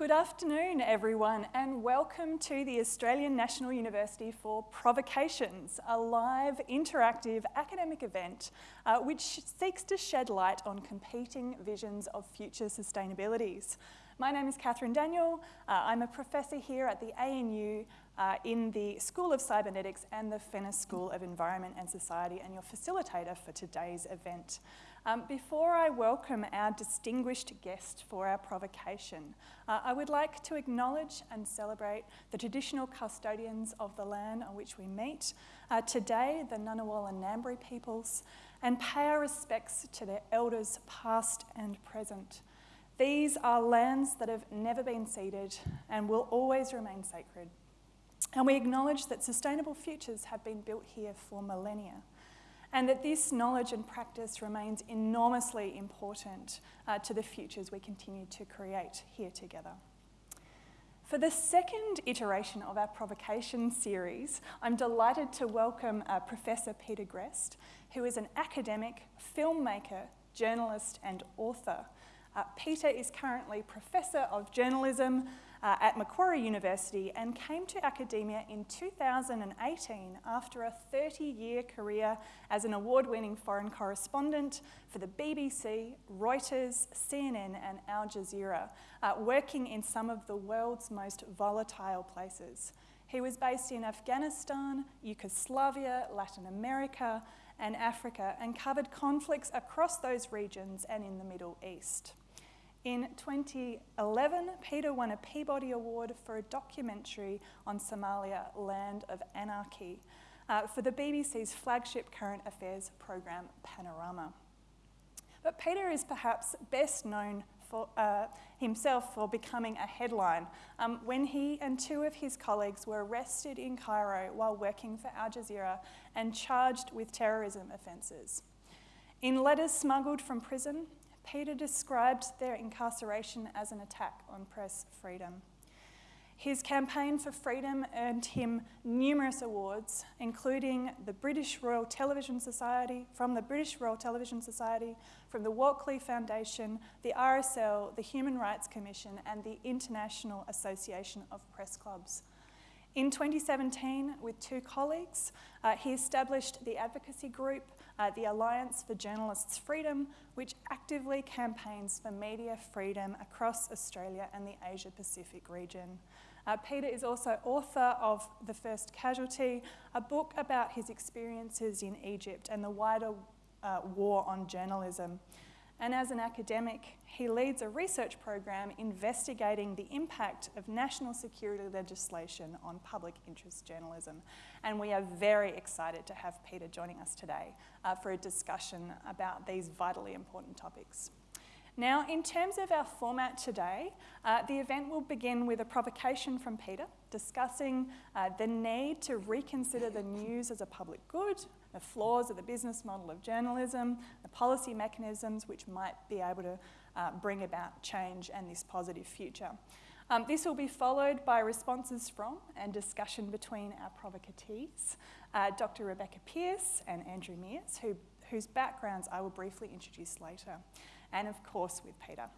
Good afternoon, everyone, and welcome to the Australian National University for Provocations, a live, interactive academic event uh, which seeks to shed light on competing visions of future sustainabilities. My name is Katherine Daniell. Uh, I'm a professor here at the ANU uh, in the School of Cybernetics and the Fenner School of Environment and Society and your facilitator for today's event. Um, before I welcome our distinguished guest for our provocation, uh, I would like to acknowledge and celebrate the traditional custodians of the land on which we meet, uh, today the Ngunnawal and Ngambri peoples, and pay our respects to their elders past and present. These are lands that have never been ceded and will always remain sacred. And we acknowledge that sustainable futures have been built here for millennia and that this knowledge and practice remains enormously important uh, to the futures we continue to create here together. For the second iteration of our provocation series, I'm delighted to welcome uh, Professor Peter Greste, who is an academic, filmmaker, journalist and author. Uh, Peter is currently Professor of Journalism uh, at Macquarie University and came to academia in 2018 after a 30-year career as an award-winning foreign correspondent for the BBC, Reuters, CNN and Al Jazeera, uh, working in some of the world's most volatile places. He was based in Afghanistan, Yugoslavia, Latin America and Africa and covered conflicts across those regions and in the Middle East. In 2011, Peter won a Peabody Award for a documentary on Somalia, Land of Anarchy, uh, for the BBC's flagship current affairs program, Panorama. But Peter is perhaps best known for, uh, himself for becoming a headline um, when he and two of his colleagues were arrested in Cairo while working for Al Jazeera and charged with terrorism offences. In letters smuggled from prison, Peter described their incarceration as an attack on press freedom. His campaign for freedom earned him numerous awards, including the British Royal Television Society, from the British Royal Television Society, from the Walkley Foundation, the RSL, the Human Rights Commission, and the International Association of Press Clubs. In 2017, with two colleagues, uh, he established the advocacy group uh, the Alliance for Journalists' Freedom, which actively campaigns for media freedom across Australia and the Asia Pacific region. Uh, Peter is also author of The First Casualty, a book about his experiences in Egypt and the wider uh, war on journalism. And as an academic, he leads a research program investigating the impact of national security legislation on public interest journalism. And we are very excited to have Peter joining us today uh, for a discussion about these vitally important topics. Now, in terms of our format today, uh, the event will begin with a provocation from Peter discussing uh, the need to reconsider the news as a public good, the flaws of the business model of journalism, the policy mechanisms which might be able to uh, bring about change and this positive future. Um, this will be followed by responses from and discussion between our provocatees, uh, Dr. Rebecca Pearse and Andrew Meares, who, whose backgrounds I will briefly introduce later and of course with Peter.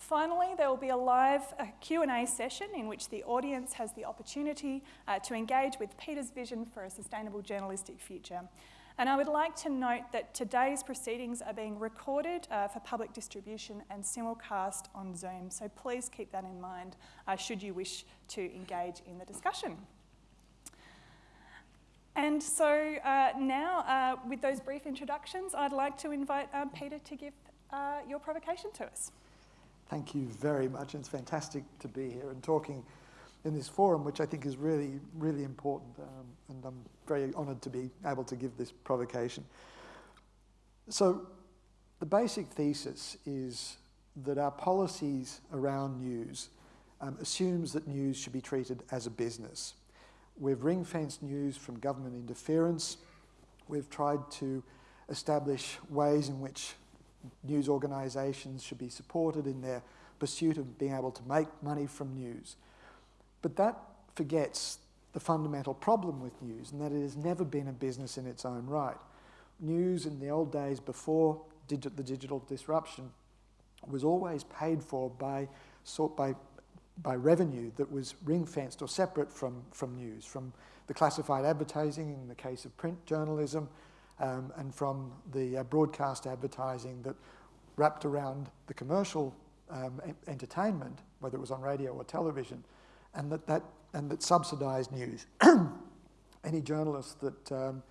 Finally, there will be a live Q&A session in which the audience has the opportunity uh, to engage with Peter's vision for a sustainable journalistic future. And I would like to note that today's proceedings are being recorded uh, for public distribution and simulcast on Zoom, so please keep that in mind uh, should you wish to engage in the discussion. And so uh, now, uh, with those brief introductions, I'd like to invite uh, Peter to give your provocation to us. Thank you very much. It's fantastic to be here and talking in this forum, which I think is really, really important. Um, and I'm very honoured to be able to give this provocation. So the basic thesis is that our policies around news um, assumes that news should be treated as a business. We've ring-fenced news from government interference. We've tried to establish ways in which news organisations should be supported in their pursuit of being able to make money from news. But that forgets the fundamental problem with news, and that it has never been a business in its own right. News in the old days before digi the digital disruption was always paid for by, sort by by revenue that was ring fenced or separate from, from news, from the classified advertising in the case of print journalism, um, and from the uh, broadcast advertising that wrapped around the commercial um, entertainment, whether it was on radio or television, and that, that, and that subsidised news. Any journalist that, um,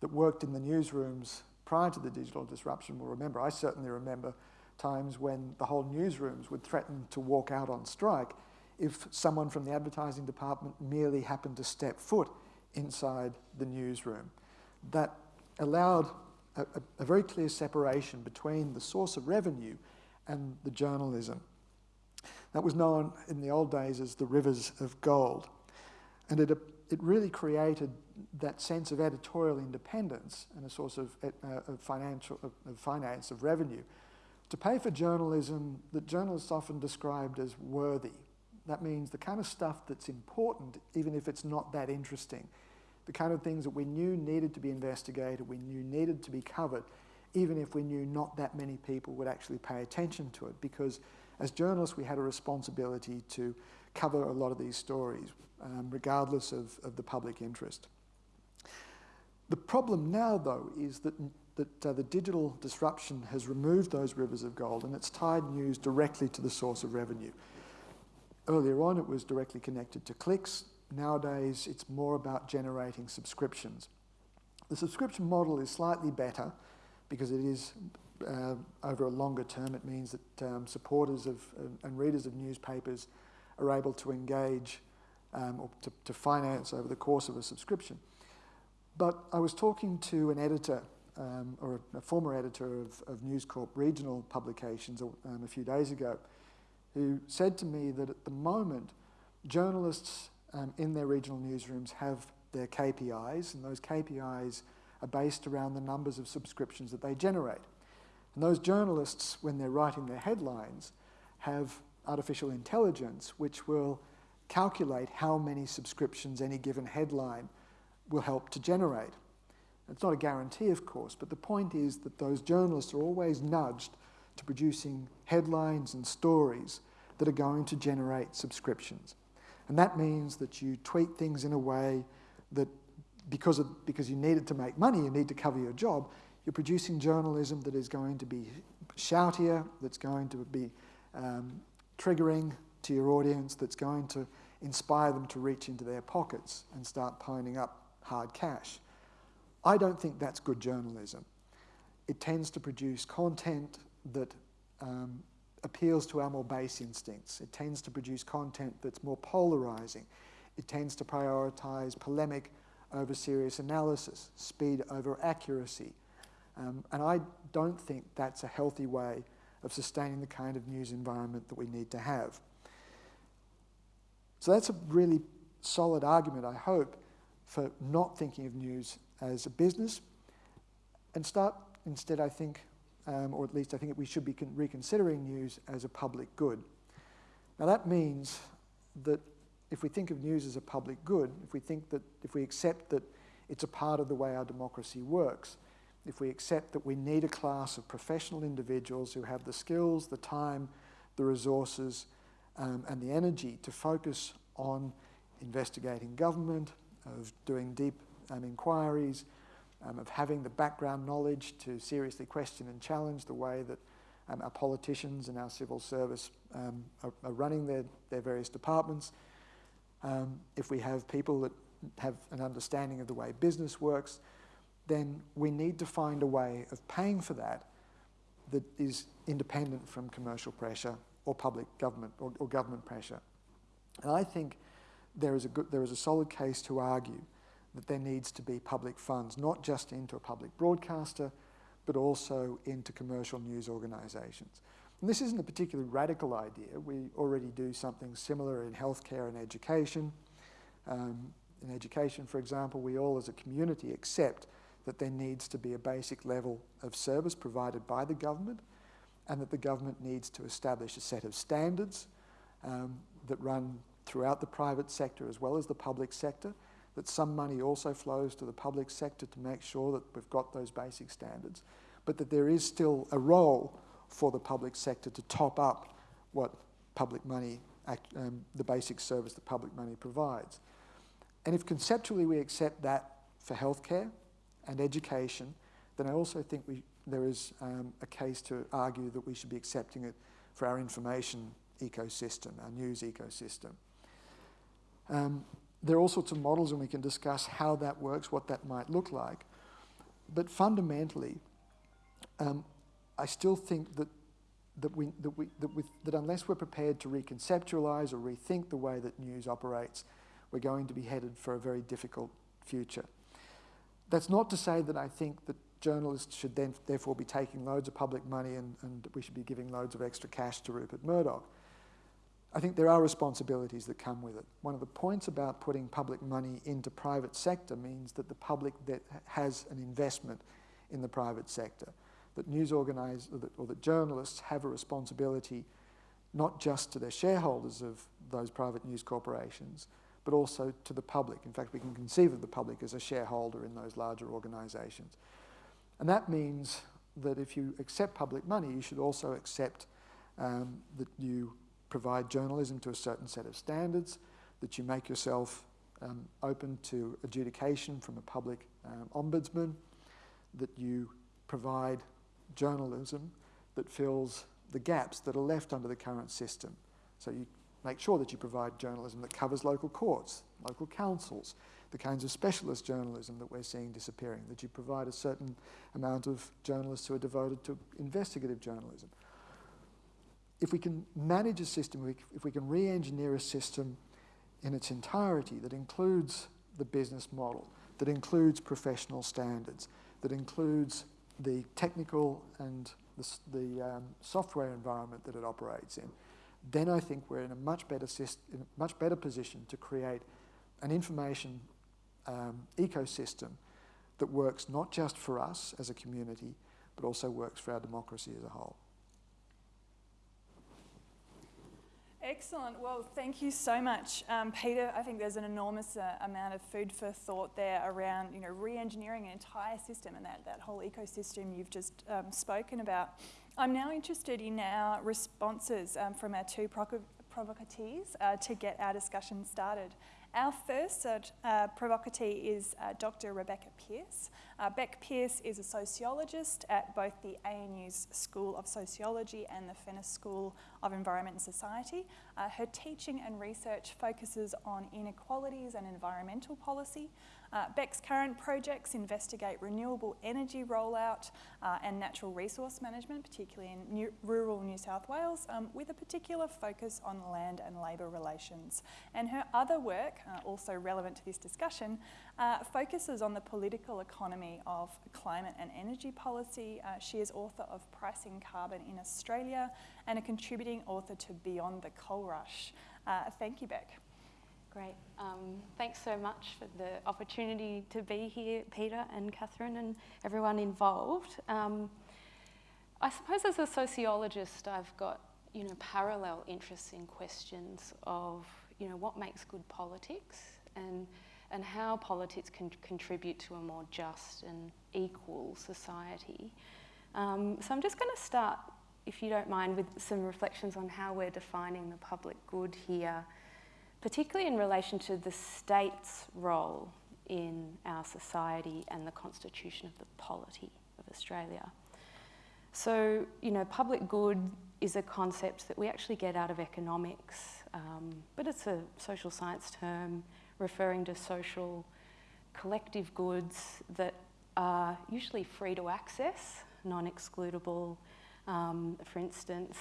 that worked in the newsrooms prior to the digital disruption will remember, I certainly remember times when the whole newsrooms would threaten to walk out on strike if someone from the advertising department merely happened to step foot inside the newsroom. That allowed a, a, a very clear separation between the source of revenue and the journalism. That was known in the old days as the rivers of gold. And it, it really created that sense of editorial independence and a source of, uh, of financial, of, of finance, of revenue, to pay for journalism that journalists often described as worthy. That means the kind of stuff that's important, even if it's not that interesting. The kind of things that we knew needed to be investigated, we knew needed to be covered, even if we knew not that many people would actually pay attention to it. Because as journalists, we had a responsibility to cover a lot of these stories, um, regardless of, of the public interest. The problem now, though, is that that uh, the digital disruption has removed those rivers of gold and it's tied news directly to the source of revenue. Earlier on, it was directly connected to clicks. Nowadays, it's more about generating subscriptions. The subscription model is slightly better because it is uh, over a longer term. It means that um, supporters of uh, and readers of newspapers are able to engage um, or to, to finance over the course of a subscription. But I was talking to an editor um, or a, a, former editor of, of News Corp regional publications um, a few days ago, who said to me that at the moment, journalists um, in their regional newsrooms have their KPIs, and those KPIs are based around the numbers of subscriptions that they generate. And those journalists, when they're writing their headlines, have artificial intelligence which will calculate how many subscriptions any given headline will help to generate. It's not a guarantee, of course, but the point is that those journalists are always nudged to producing headlines and stories that are going to generate subscriptions. And that means that you tweet things in a way that because, of, because you need it to make money, you need to cover your job, you're producing journalism that is going to be shoutier, that's going to be um, triggering to your audience, that's going to inspire them to reach into their pockets and start piling up hard cash. I don't think that's good journalism. It tends to produce content that um, appeals to our more base instincts. It tends to produce content that's more polarizing. It tends to prioritize polemic over serious analysis, speed over accuracy. Um, and I don't think that's a healthy way of sustaining the kind of news environment that we need to have. So that's a really solid argument, I hope, for not thinking of news as a business and start instead, I think, um, or at least I think we should be reconsidering news as a public good. Now that means that if we think of news as a public good, if we think that, if we accept that it's a part of the way our democracy works, if we accept that we need a class of professional individuals who have the skills, the time, the resources, um, and the energy to focus on investigating government, of doing deep um, inquiries, um, of having the background knowledge to seriously question and challenge the way that um, our politicians and our civil service um, are, are, running their, their various departments. Um, if we have people that have an understanding of the way business works, then we need to find a way of paying for that that is independent from commercial pressure or public government or, or government pressure. And I think there is, a good, there is a solid case to argue that there needs to be public funds, not just into a public broadcaster, but also into commercial news organisations. And this isn't a particularly radical idea. We already do something similar in healthcare and education. Um, in education, for example, we all as a community accept that there needs to be a basic level of service provided by the government and that the government needs to establish a set of standards um, that run throughout the private sector as well as the public sector that some money also flows to the public sector to make sure that we've got those basic standards, but that there is still a role for the public sector to top up what public money act, um, the basic service that public money provides. And if conceptually we accept that for healthcare and education, then I also think we, there is um, a case to argue that we should be accepting it for our information ecosystem, our news ecosystem. Um, there are all sorts of models and we can discuss how that works, what that might look like. But fundamentally, um, I still think that, that, we, that, we, that, with, that unless we're prepared to reconceptualize or rethink the way that news operates, we're going to be headed for a very difficult future. That's not to say that I think that journalists should then therefore be taking loads of public money and, and we should be giving loads of extra cash to Rupert Murdoch. I think there are responsibilities that come with it. One of the points about putting public money into private sector means that the public that has an investment in the private sector, that news organisers or, or that journalists have a responsibility not just to their shareholders of those private news corporations, but also to the public. In fact, we can conceive of the public as a shareholder in those larger organisations. And that means that if you accept public money, you should also accept um, that you provide journalism to a certain set of standards, that you make yourself um, open to adjudication from a public um, ombudsman, that you provide journalism that fills the gaps that are left under the current system. So you make sure that you provide journalism that covers local courts, local councils, the kinds of specialist journalism that we're seeing disappearing, that you provide a certain amount of journalists who are devoted to investigative journalism. If we can manage a system, if we can re-engineer a system in its entirety that includes the business model, that includes professional standards, that includes the technical and the, the um, software environment that it operates in, then I think we're in a much better, in a much better position to create an information um, ecosystem that works not just for us as a community, but also works for our democracy as a whole. Excellent. Well, thank you so much, um, Peter. I think there's an enormous uh, amount of food for thought there around, you know, re-engineering an entire system and that, that whole ecosystem you've just um, spoken about. I'm now interested in our responses um, from our two provocateurs uh, to get our discussion started. Our first uh, provocatee is uh, Dr. Rebecca Pearse. Uh, Beck Pearse is a sociologist at both the ANU's School of Sociology and the Fenner School of Environment and Society. Uh, her teaching and research focuses on inequalities and environmental policy, uh, Beck's current projects investigate renewable energy rollout uh, and natural resource management, particularly in new, rural New South Wales, um, with a particular focus on land and labour relations. And her other work, uh, also relevant to this discussion, uh, focuses on the political economy of climate and energy policy. Uh, she is author of Pricing Carbon in Australia and a contributing author to Beyond the Coal Rush. Uh, thank you, Beck. Great. Um, thanks so much for the opportunity to be here, Peter and Katherine and everyone involved. Um, I suppose as a sociologist, I've got you know parallel interests in questions of you know what makes good politics and and how politics can contribute to a more just and equal society. Um, so I'm just going to start, if you don't mind, with some reflections on how we're defining the public good here particularly in relation to the state's role in our society and the constitution of the polity of Australia. So, you know, public good is a concept that we actually get out of economics, um, but it's a social science term referring to social collective goods that are usually free to access, non-excludable. Um, for instance,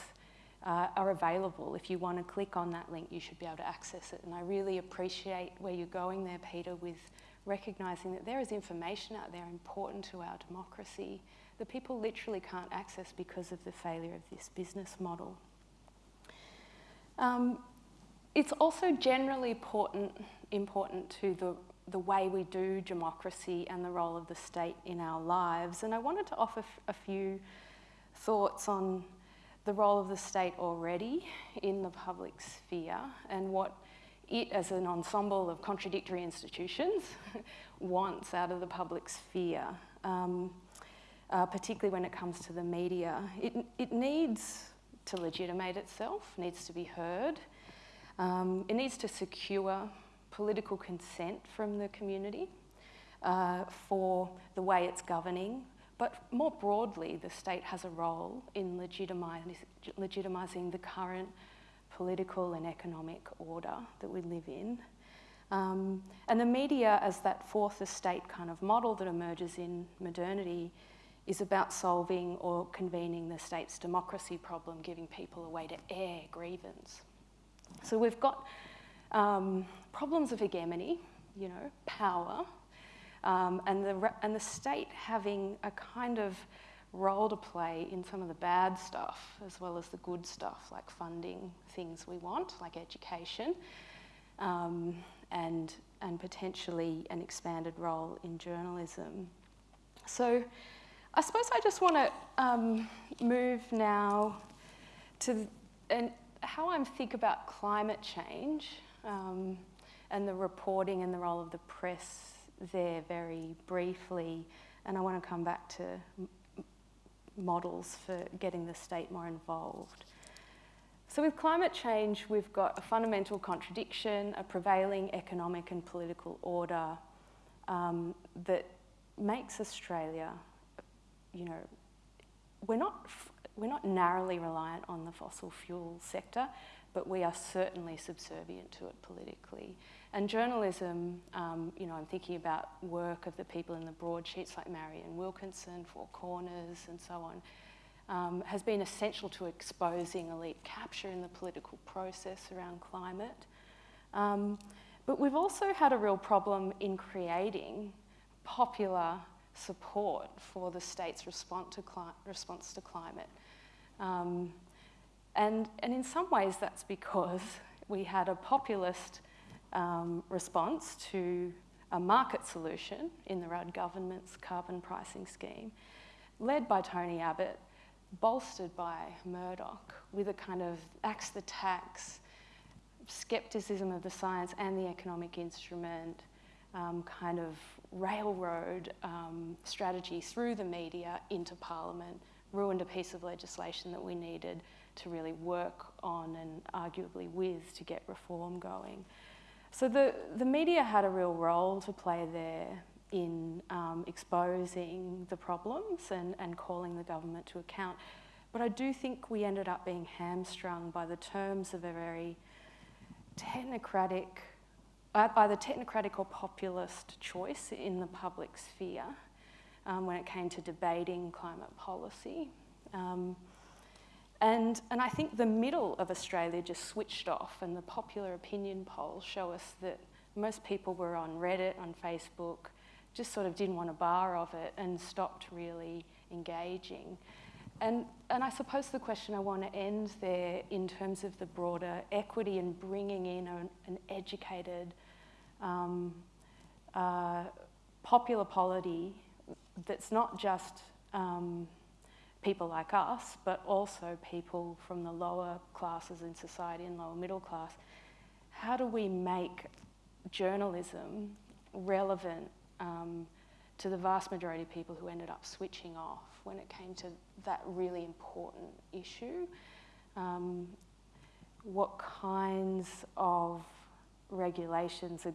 uh, are available. If you want to click on that link, you should be able to access it. And I really appreciate where you're going there, Peter, with recognising that there is information out there important to our democracy that people literally can't access because of the failure of this business model. Um, it's also generally important, important to the, the way we do democracy and the role of the state in our lives. And I wanted to offer a few thoughts on the role of the state already in the public sphere and what it, as an ensemble of contradictory institutions, wants out of the public sphere, um, uh, particularly when it comes to the media. It, it needs to legitimate itself, needs to be heard, Um, it needs to secure political consent from the community uh, for the way it's governing. But more broadly, the state has a role in legitimising the current political and economic order that we live in. Um, and the media, as that fourth estate kind of model that emerges in modernity, is about solving or convening the state's democracy problem, giving people a way to air grievance. So we've got um, problems of hegemony, you know, power, um, and, the, and the state having a kind of role to play in some of the bad stuff as well as the good stuff, like funding things we want, like education, um, and, and potentially an expanded role in journalism. So I suppose I just want to um, move now to and how I think about climate change um, and the reporting and the role of the press there very briefly. And I want to come back to models for getting the state more involved. So with climate change, we've got a fundamental contradiction, a prevailing economic and political order um, that makes Australia, you know, we're not, we're not narrowly reliant on the fossil fuel sector, but we are certainly subservient to it politically. And journalism, um, you know, I'm thinking about work of the people in the broadsheets like Marian Wilkinson, Four Corners, and so on, um, has been essential to exposing elite capture in the political process around climate. Um, but we've also had a real problem in creating popular support for the state's response to, response to climate. Um, and, and in some ways that's because we had a populist um, response to a market solution in the Rudd government's carbon pricing scheme, led by Tony Abbott, bolstered by Murdoch, with a kind of axe the tax, skepticism of the science and the economic instrument, um, kind of railroad um, strategy through the media into Parliament, ruined a piece of legislation that we needed to really work on and arguably with to get reform going. So the, the media had a real role to play there in um, exposing the problems and, and calling the government to account. But I do think we ended up being hamstrung by the terms of a very technocratic, uh, by the technocratic or populist choice in the public sphere um, when it came to debating climate policy. Um, and, and I think the middle of Australia just switched off, and the popular opinion polls show us that most people were on Reddit, on Facebook, just sort of didn't want a bar of it and stopped really engaging. And, and I suppose the question I want to end there in terms of the broader equity and bringing in an, an educated, um, uh, popular polity that's not just um, people like us, but also people from the lower classes in society and lower middle class, how do we make journalism relevant um, to the vast majority of people who ended up switching off when it came to that really important issue? Um, what kinds of regulations are,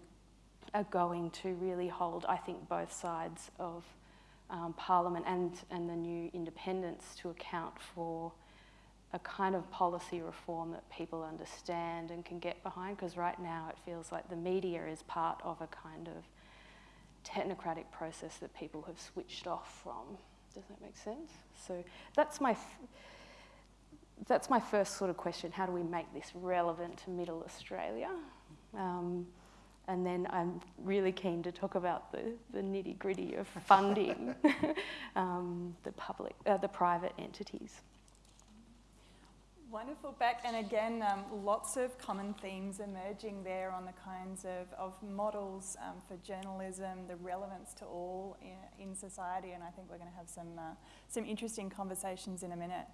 are going to really hold, I think, both sides of um, Parliament and, and the new independents to account for a kind of policy reform that people understand and can get behind because right now it feels like the media is part of a kind of technocratic process that people have switched off from. Does that make sense? So that's my, that's my first sort of question. How do we make this relevant to middle Australia? Um, and then I'm really keen to talk about the, the nitty gritty of funding um, the public, uh, the private entities. Wonderful, Beck. And again, um, lots of common themes emerging there on the kinds of, of models um, for journalism, the relevance to all in, in, society. And I think we're going to have some, uh, some interesting conversations in a minute.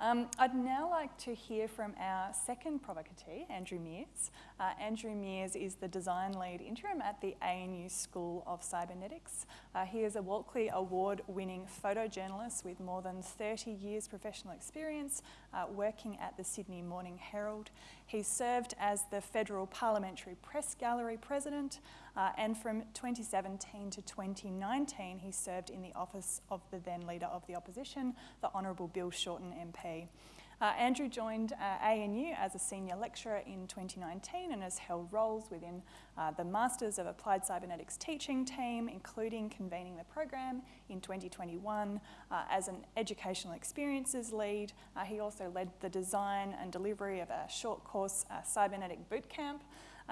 Um, I'd now like to hear from our second provocatee, Andrew Meares. Uh, Andrew Meares is the design lead interim at the ANU School of Cybernetics. Uh, he is a Walkley Award winning photojournalist with more than 30 years professional experience uh, working at the Sydney Morning Herald. He served as the Federal Parliamentary Press Gallery President, uh, and from 2017 to 2019, he served in the office of the then Leader of the Opposition, the Honourable Bill Shorten MP. Uh, Andrew joined uh, ANU as a senior lecturer in 2019 and has held roles within uh, the Masters of Applied Cybernetics teaching team, including convening the program in 2021 uh, as an educational experiences lead. Uh, he also led the design and delivery of a short course uh, cybernetic bootcamp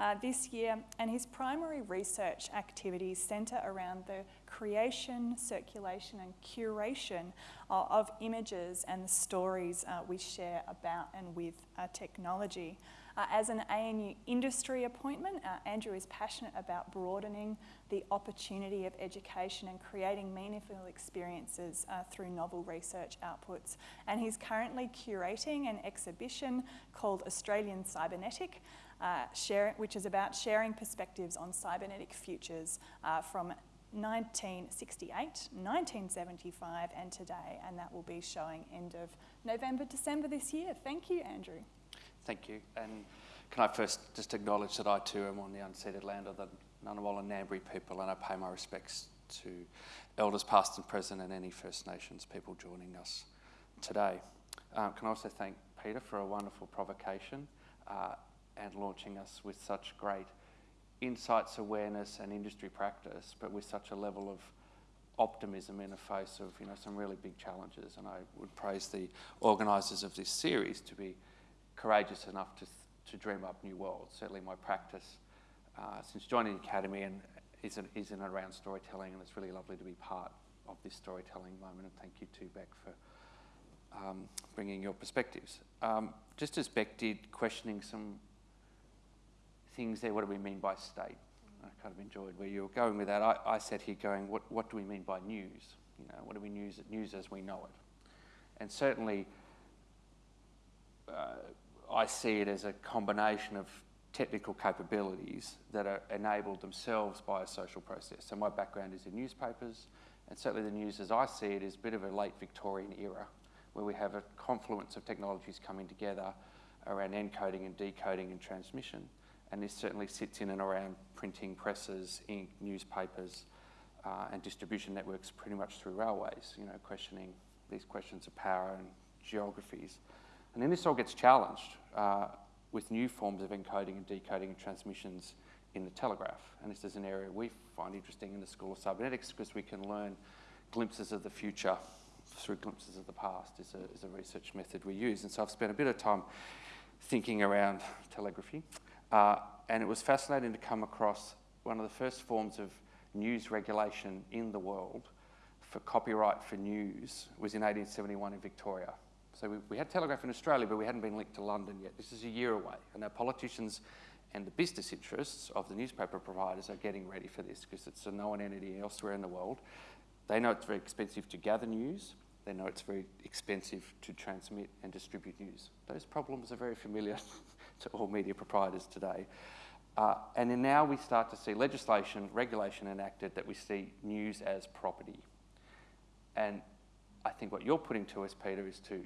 uh, this year, and his primary research activities centre around the creation, circulation, and curation uh, of images and the stories uh, we share about and with uh, technology. Uh, as an ANU industry appointment, uh, Andrew is passionate about broadening the opportunity of education and creating meaningful experiences uh, through novel research outputs. And he's currently curating an exhibition called Australian Cybernetic, uh, share, which is about sharing perspectives on cybernetic futures uh, from 1968, 1975 and today, and that will be showing end of November, December this year. Thank you, Andrew. Thank you. And can I first just acknowledge that I too am on the unceded land of the Ngunnawal and Ngambri people, and I pay my respects to elders past and present and any First Nations people joining us today. Um, can I also thank Peter for a wonderful provocation uh, and launching us with such great insights, awareness, and industry practice, but with such a level of optimism in the face of you know some really big challenges. And I would praise the organisers of this series to be courageous enough to to dream up new worlds. Certainly, my practice uh, since joining the academy and is in, is in around storytelling, and it's really lovely to be part of this storytelling moment. And thank you to Beck for um, bringing your perspectives. Um, just as Beck did, questioning some things there. What do we mean by state? I kind of enjoyed where you were going with that. I, I sat here going, what, what do we mean by news? You know, what do we news news as we know it? And certainly, uh, I see it as a combination of technical capabilities that are enabled themselves by a social process. So my background is in newspapers, and certainly the news as I see it is a bit of a late Victorian era, where we have a confluence of technologies coming together around encoding and decoding and transmission and this certainly sits in and around printing presses, ink, newspapers, uh, and distribution networks pretty much through railways, you know, questioning these questions of power and geographies. And then this all gets challenged uh, with new forms of encoding and decoding and transmissions in the telegraph. And this is an area we find interesting in the School of Cybernetics because we can learn glimpses of the future through glimpses of the past is a, is a research method we use. And so I've spent a bit of time thinking around telegraphy. Uh, and it was fascinating to come across one of the first forms of news regulation in the world for copyright for news was in 1871 in Victoria. So we, we, had telegraph in Australia, but we hadn't been linked to London yet. This is a year away, and our politicians and the business interests of the newspaper providers are getting ready for this because it's a known entity elsewhere in the world. They know it's very expensive to gather news. They know it's very expensive to transmit and distribute news. Those problems are very familiar to all media proprietors today. Uh, and then now we start to see legislation, regulation enacted that we see news as property. And I think what you're putting to us, Peter, is to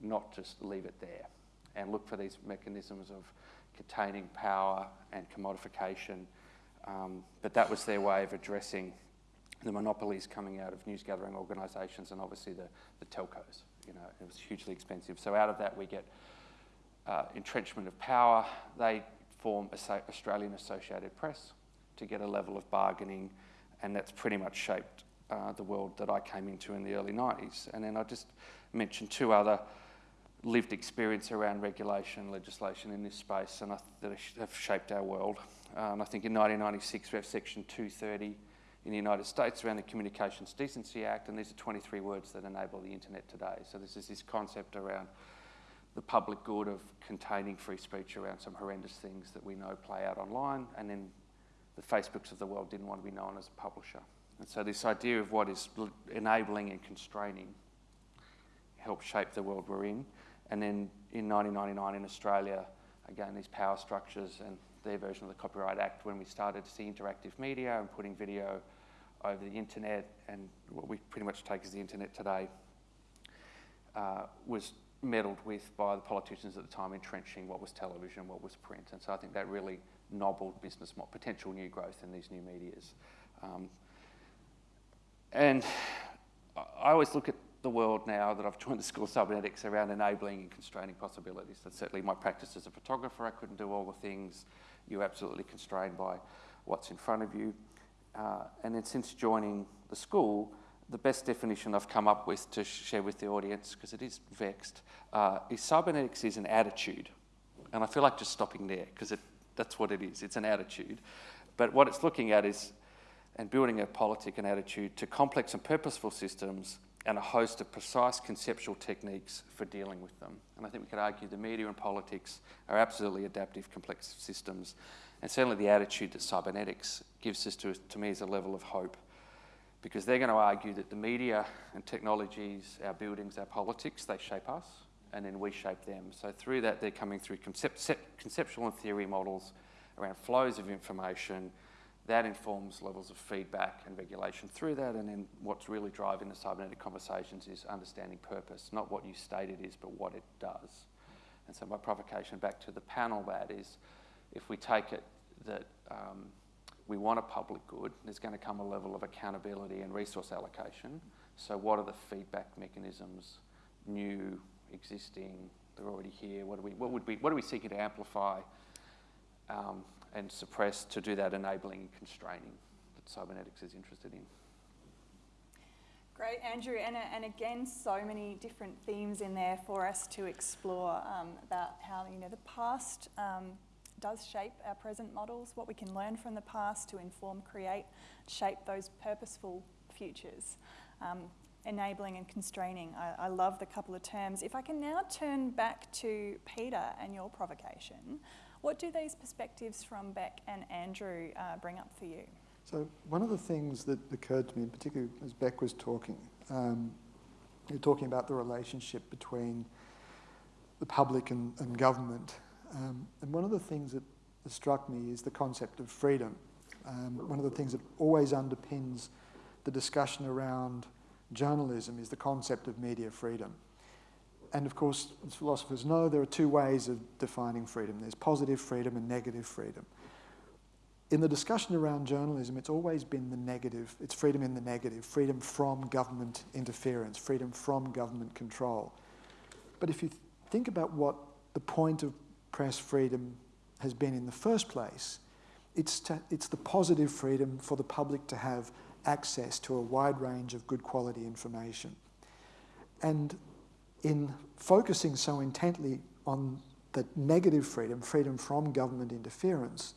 not just leave it there and look for these mechanisms of containing power and commodification. Um, but that was their way of addressing the monopolies coming out of news gathering organisations and obviously the, the telcos. You know, it was hugely expensive. So out of that we get uh, entrenchment of power. They form Australian Associated Press to get a level of bargaining, and that's pretty much shaped uh, the world that I came into in the early 90s. And then I just mentioned two other lived experience around regulation legislation in this space and I, that have shaped our world. Uh, and I think in 1996 we have Section 230 in the United States around the Communications Decency Act, and these are 23 words that enable the internet today. So this is this concept around the public good of containing free speech around some horrendous things that we know play out online, and then the Facebooks of the world didn't want to be known as a publisher. And so this idea of what is enabling and constraining help shape the world we're in. And then in 1999 in Australia, again, these power structures and their version of the Copyright Act, when we started to see interactive media and putting video over the internet and what we pretty much take as the internet today, uh, was meddled with by the politicians at the time, entrenching what was television, what was print. And so I think that really nobbled business, potential new growth in these new medias. Um, and I always look at the world now that I've joined the School of Cybernetics around enabling and constraining possibilities. That's certainly my practice as a photographer. I couldn't do all the things. You're absolutely constrained by what's in front of you. Uh, and then since joining the school, the best definition I've come up with to share with the audience, because it is vexed, uh, is cybernetics is an attitude. And I feel like just stopping there, because that's what it is. It's an attitude. But what it's looking at is, and building a politic and attitude to complex and purposeful systems and a host of precise conceptual techniques for dealing with them. And I think we could argue the media and politics are absolutely adaptive, complex systems. And certainly the attitude that cybernetics gives us to, to me is a level of hope because they're going to argue that the media and technologies, our buildings, our politics, they shape us and then we shape them. So through that, they're coming through concept, conceptual and theory models around flows of information. That informs levels of feedback and regulation through that. And then what's really driving the cybernetic conversations is understanding purpose, not what you state it is, but what it does. And so my provocation back to the panel that is, if we take it that um, we want a public good, there's going to come a level of accountability and resource allocation. So what are the feedback mechanisms, new, existing, they're already here, what, are we, what, would we, what are we seeking to amplify um, and suppress to do that enabling and constraining that cybernetics is interested in? Great, Andrew, and, and again, so many different themes in there for us to explore um, about how you know the past um, does shape our present models, what we can learn from the past to inform, create, shape those purposeful futures. Um, enabling and constraining. I, I, love the couple of terms. If I can now turn back to Peter and your provocation, what do these perspectives from Beck and Andrew uh, bring up for you? So one of the things that occurred to me, particularly as Beck was talking, um, you're talking about the relationship between the public and, and government um, and one of the things that struck me is the concept of freedom. Um, one of the things that always underpins the discussion around journalism is the concept of media freedom. And of course, as philosophers know, there are two ways of defining freedom. There's positive freedom and negative freedom. In the discussion around journalism, it's always been the negative. It's freedom in the negative, freedom from government interference, freedom from government control. But if you think about what the point of press freedom has been in the first place. It's, to, it's the positive freedom for the public to have access to a wide range of good quality information. And in focusing so intently on the negative freedom, freedom from government interference,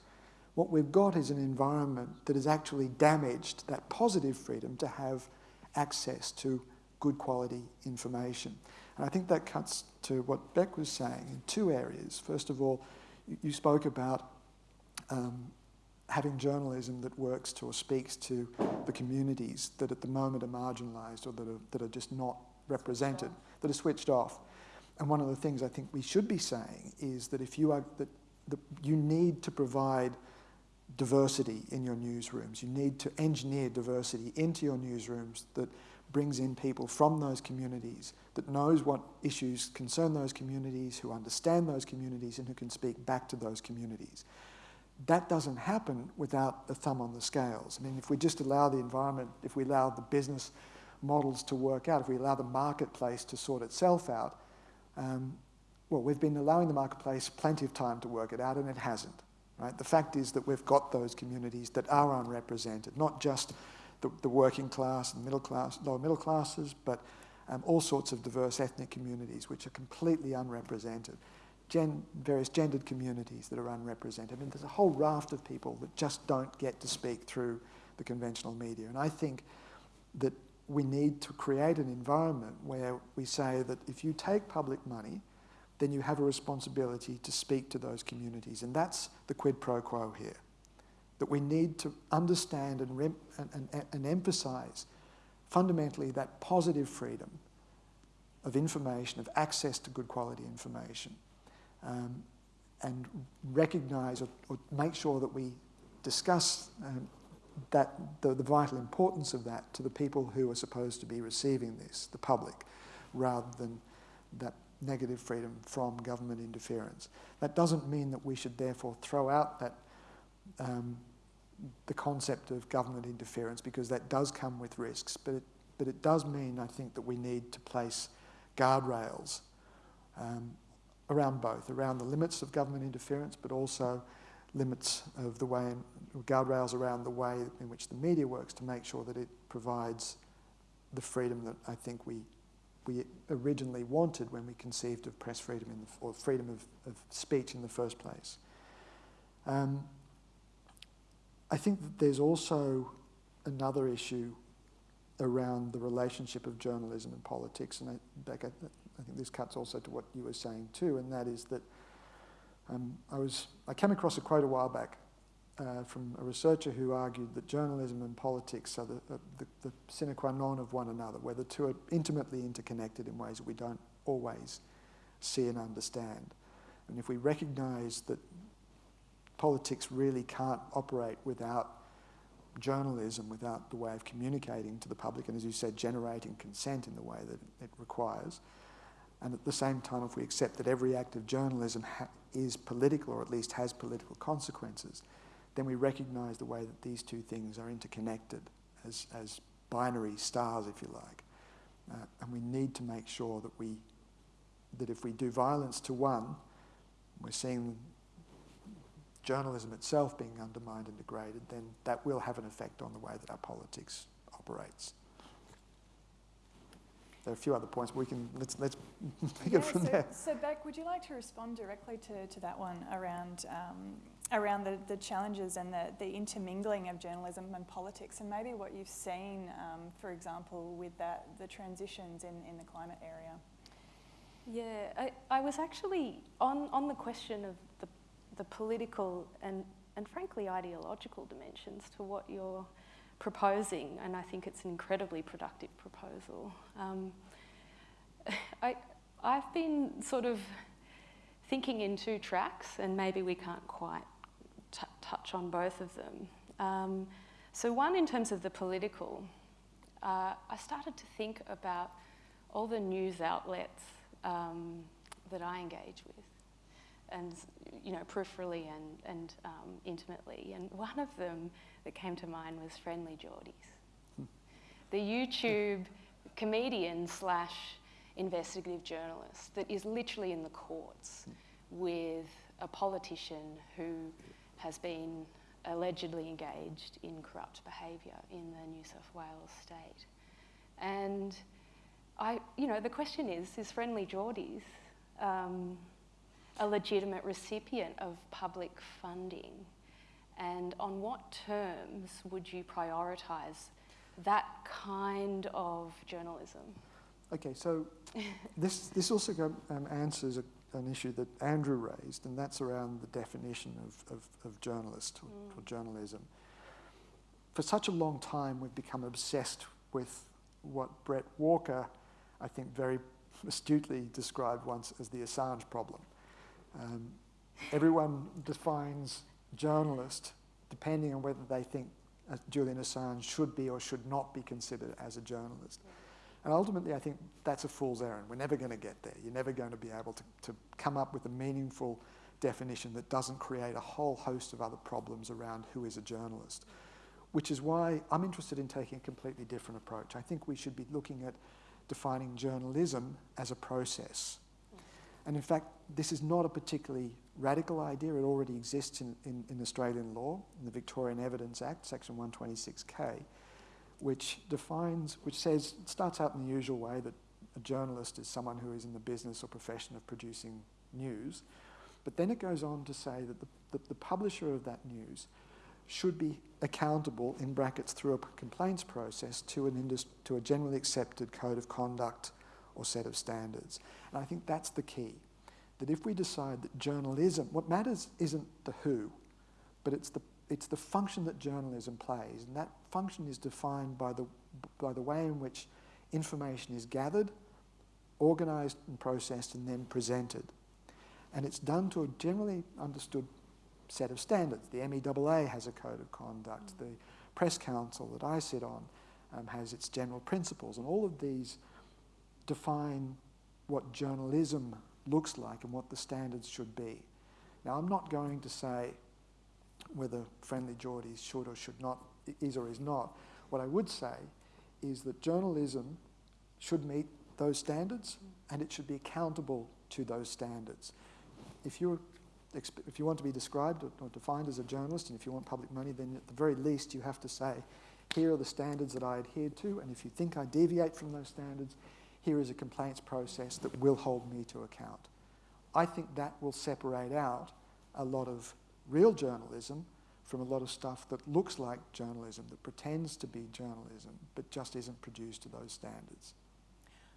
what we've got is an environment that has actually damaged that positive freedom to have access to good quality information. And I think that cuts to what Beck was saying in two areas. First of all, you, spoke about um, having journalism that works to or speaks to the communities that at the moment are marginalised or that are, that are just not represented, that are switched off. And one of the things I think we should be saying is that if you are that, that you need to provide diversity in your newsrooms, you need to engineer diversity into your newsrooms that brings in people from those communities, that knows what issues concern those communities, who understand those communities, and who can speak back to those communities. That doesn't happen without a thumb on the scales. I mean, if we just allow the environment, if we allow the business models to work out, if we allow the marketplace to sort itself out, um, well, we've been allowing the marketplace plenty of time to work it out, and it hasn't. Right? The fact is that we've got those communities that are unrepresented, not just the, the working class and middle class, lower middle classes, but um, all sorts of diverse ethnic communities which are completely unrepresented. Gen, various gendered communities that are unrepresented. I mean, there's a whole raft of people that just don't get to speak through the conventional media. And I think that we need to create an environment where we say that if you take public money, then you have a responsibility to speak to those communities. And that's the quid pro quo here that we need to understand and, and, and, and emphasize fundamentally that positive freedom of information, of access to good quality information, um, and recognise or, or, make sure that we discuss um, that the, the, vital importance of that to the people who are supposed to be receiving this, the public, rather than that negative freedom from government interference. That doesn't mean that we should therefore throw out that um, the concept of government interference because that does come with risks, but it, but it does mean, I think, that we need to place guardrails um, around both, around the limits of government interference, but also limits of the way, in, guardrails around the way in which the media works to make sure that it provides the freedom that I think we, we originally wanted when we conceived of press freedom the, or freedom of, of, speech in the first place. Um, I think that there's also another issue around the relationship of journalism and politics, and I, I think this cuts also to what you were saying too, and that is that um, I, was, I came across a quote a while back uh, from a researcher who argued that journalism and politics are the, uh, the, the sine qua non of one another, where the two are intimately interconnected in ways that we don't always see and understand. And if we recognise that politics really can't operate without journalism, without the way of communicating to the public, and as you said, generating consent in the way that it requires. And at the same time, if we accept that every act of journalism is political, or at least has political consequences, then we recognise the way that these two things are interconnected as, as binary stars, if you like. Uh, and we need to make sure that we that if we do violence to one, we're seeing journalism itself being undermined and degraded, then that will have an effect on the way that our politics operates. There are a few other points, but we can let's let's pick yeah, it from so, there. So, Beck, would you like to respond directly to, to that one around um, around the, the challenges and the, the intermingling of journalism and politics, and maybe what you've seen, um, for example, with that the transitions in, in the climate area? Yeah, I, I was actually on, on the question of the political and, and frankly ideological dimensions to what you're proposing, and I think it's an incredibly productive proposal. Um, I, I've been sort of thinking in two tracks, and maybe we can't quite touch on both of them. Um, so, one in terms of the political, uh, I started to think about all the news outlets um, that I engage with and you know peripherally and, and um, intimately. And one of them that came to mind was Friendly Jordies, hmm. the YouTube comedian slash investigative journalist that is literally in the courts hmm. with a politician who has been allegedly engaged in corrupt behaviour in the New South Wales state. And I, you know, the question is, is Friendly Jordies um, a legitimate recipient of public funding? And on what terms would you prioritise that kind of journalism? Okay, so this, this also um, answers a, an issue that Andrew raised, and that's around the definition of, of, of journalist or, mm. or journalism. For such a long time, we've become obsessed with what Bret Walker, I think, very astutely described once as the Assange problem. Um, everyone defines journalist depending on whether they think Julian Assange should be or should not be considered as a journalist. And ultimately, I think that's a fool's errand. We're never going to get there. You're never going to be able to, to come up with a meaningful definition that doesn't create a whole host of other problems around who is a journalist. Which is why I'm interested in taking a completely different approach. I think we should be looking at defining journalism as a process and in fact, this is not a particularly radical idea. It already exists in, in, in Australian law, in the Victorian Evidence Act, section 126K, which defines, which says, starts out in the usual way that a journalist is someone who is in the business or profession of producing news. But then it goes on to say that the, the, publisher of that news should be accountable, in brackets, through a complaints process to, an indus- to a generally accepted code of conduct or set of standards. And I think that's the key. That if we decide that journalism, what matters isn't the who, but it's the, it's the function that journalism plays. And that function is defined by the, by the way in which information is gathered, organised and processed and then presented. And it's done to a generally understood set of standards. The MEAA has a code of conduct. The Press Council that I sit on um, has its general principles. And all of these define what journalism looks like and what the standards should be. Now, I'm not going to say whether Friendly Jordies should or should not, is or is not. What I would say is that journalism should meet those standards and it should be accountable to those standards. If, you're, if you want to be described or defined as a journalist and if you want public money, then at the very least you have to say, here are the standards that I adhere to, and if you think I deviate from those standards, here is a complaints process that will hold me to account. I think that will separate out a lot of real journalism from a lot of stuff that looks like journalism, that pretends to be journalism, but just isn't produced to those standards.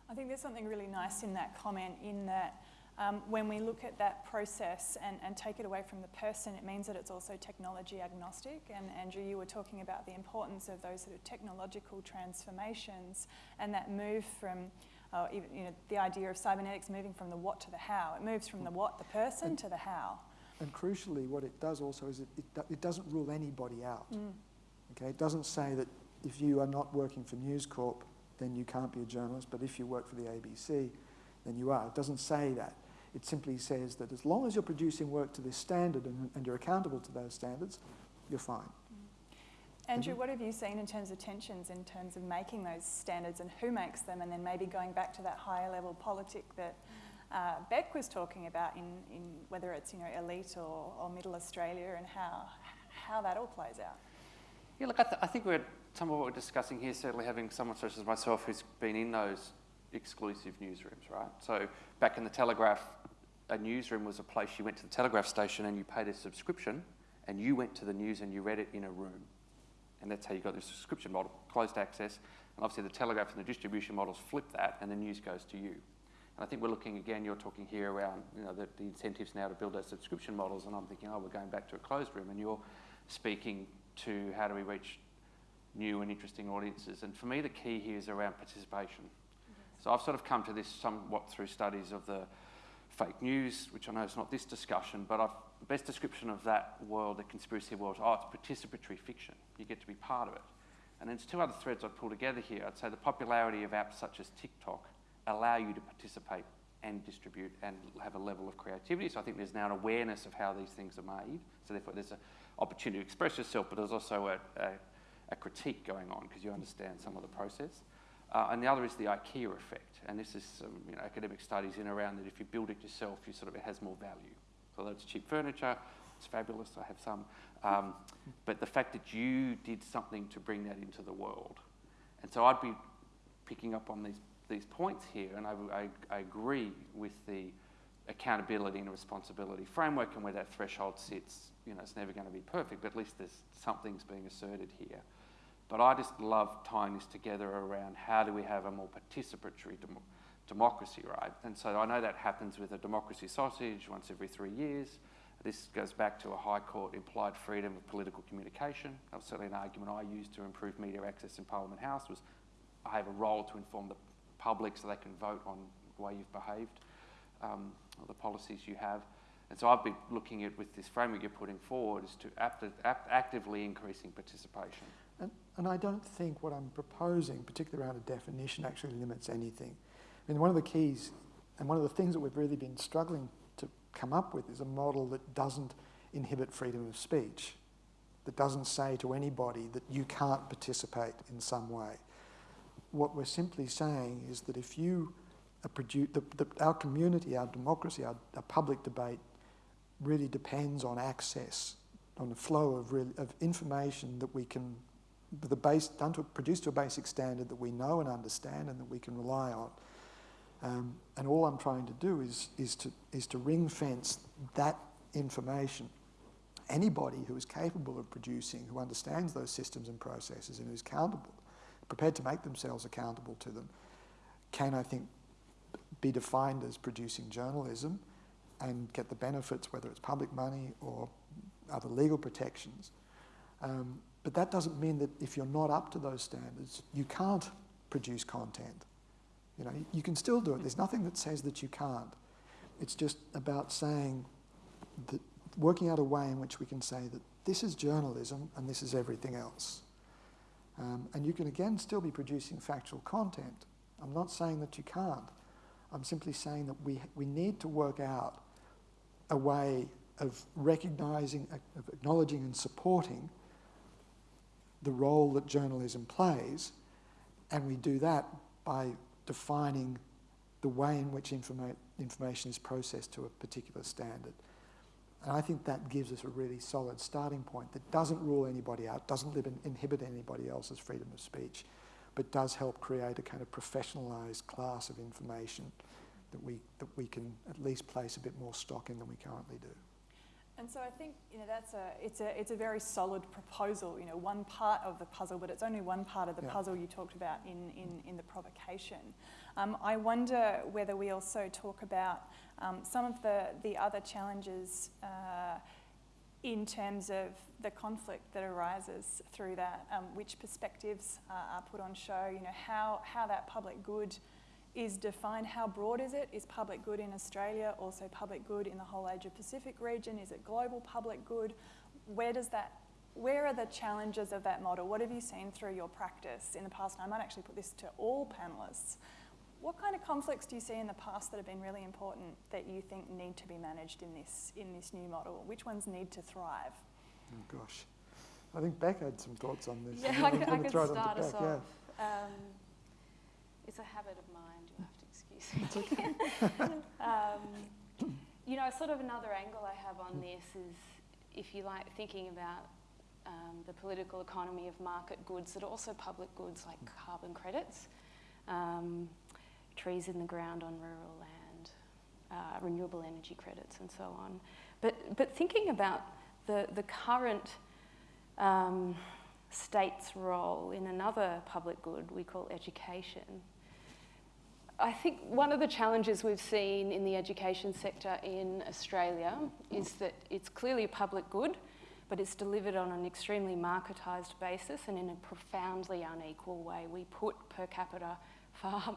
I think there's something really nice in that comment in that um, when we look at that process and, and take it away from the person, it means that it's also technology agnostic. And Andrew, you were talking about the importance of those sort of technological transformations and that move from uh, even, you know, the idea of cybernetics moving from the what to the how. It moves from the what, the person, and, to the how. And crucially, what it does also is it, it, it doesn't rule anybody out. Mm. Okay, it doesn't say that if you are not working for News Corp, then you can't be a journalist, but if you work for the ABC, then you are. It doesn't say that. It simply says that as long as you're producing work to this standard and, and you're accountable to those standards, you're fine. Andrew, what have you seen in terms of tensions, in terms of making those standards and who makes them, and then maybe going back to that higher level politic that uh, Beck was talking about in, in whether it's you know elite or, or middle Australia and how how that all plays out? Yeah, look, I, th I think we're some of what we're discussing here. Certainly, having someone such as myself who's been in those exclusive newsrooms, right? So back in the Telegraph, a newsroom was a place you went to the Telegraph station and you paid a subscription, and you went to the news and you read it in a room. And that's how you got the subscription model, closed access. And obviously the telegraph and the distribution models flip that and the news goes to you. And I think we're looking again, you're talking here around you know, the, the incentives now to build those subscription models and I'm thinking, oh, we're going back to a closed room and you're speaking to how do we reach new and interesting audiences. And for me, the key here is around participation. So I've sort of come to this somewhat through studies of the fake news, which I know is not this discussion, but I've, best description of that world, the conspiracy world, oh, it's participatory fiction. You get to be part of it. And there's two other threads I'd pull together here. I'd say the popularity of apps such as TikTok allow you to participate and distribute and have a level of creativity. So I think there's now an awareness of how these things are made. So therefore there's an opportunity to express yourself, but there's also a, a, a critique going on because you understand some of the process. Uh, and the other is the IKEA effect. And this is some you know, academic studies in around that if you build it yourself, you sort of, it has more value. So that's cheap furniture, it's fabulous, I have some. Um, but the fact that you did something to bring that into the world. And so I'd be picking up on these, these points here, and I, I, I agree with the accountability and responsibility framework and where that threshold sits. You know, it's never going to be perfect, but at least there's something's being asserted here. But I just love tying this together around how do we have a more participatory dem democracy, right? And so I know that happens with a democracy sausage once every three years. This goes back to a High Court implied freedom of political communication. That was certainly an argument I used to improve media access in Parliament House was I have a role to inform the public so they can vote on the way you've behaved um, or the policies you have. And so I've been looking at with this framework you're putting forward is to act, act, actively increasing participation. And, and I don't think what I'm proposing, particularly around a definition, actually limits anything. I mean, one of the keys and one of the things that we've really been struggling to come up with is a model that doesn't inhibit freedom of speech, that doesn't say to anybody that you can't participate in some way. What we're simply saying is that if you the, our community, our democracy, our, our, public debate really depends on access, on the flow of, real, of information that we can the base, done to, produced to a basic standard that we know and understand and that we can rely on. Um, and all I'm trying to do is, is, to, is to ring fence that information. Anybody who is capable of producing, who understands those systems and processes and who's accountable, prepared to make themselves accountable to them, can, I think, be defined as producing journalism and get the benefits, whether it's public money or other legal protections. Um, but that doesn't mean that if you're not up to those standards, you can't produce content. You know, you can still do it. There's nothing that says that you can't. It's just about saying that working out a way in which we can say that this is journalism and this is everything else. Um, and you can again still be producing factual content. I'm not saying that you can't. I'm simply saying that we, we need to work out a way of recognizing, of acknowledging and supporting the role that journalism plays, and we do that by defining the way in which informa information is processed to a particular standard. And I think that gives us a really solid starting point that doesn't rule anybody out, doesn't inhibit anybody else's freedom of speech, but does help create a kind of professionalised class of information that we, that we can at least place a bit more stock in than we currently do. And so I think you know that's a it's a it's a very solid proposal. You know, one part of the puzzle, but it's only one part of the yeah. puzzle you talked about in in, in the provocation. Um, I wonder whether we also talk about um, some of the the other challenges. Uh, in terms of the conflict that arises through that, um, which perspectives uh, are put on show, you know, how, how that public good is defined. How broad is it? Is public good in Australia also public good in the whole Asia Pacific region? Is it global public good? Where does that where are the challenges of that model? What have you seen through your practice in the past? And I might actually put this to all panellists. What kind of conflicts do you see in the past that have been really important that you think need to be managed in this in this new model? Which ones need to thrive? Oh gosh, I think Beck had some thoughts on this. Yeah, I, could, I could start us off. Yeah. Um, it's a habit of mine. You um, you know, sort of another angle I have on this is, if you like, thinking about um, the political economy of market goods are also public goods like carbon credits, um, trees in the ground on rural land, uh, renewable energy credits, and so on. But but thinking about the the current um, state's role in another public good we call education, I think one of the challenges we've seen in the education sector in Australia is that it's clearly a public good, but it's delivered on an extremely marketised basis and in a profoundly unequal way. We put per capita far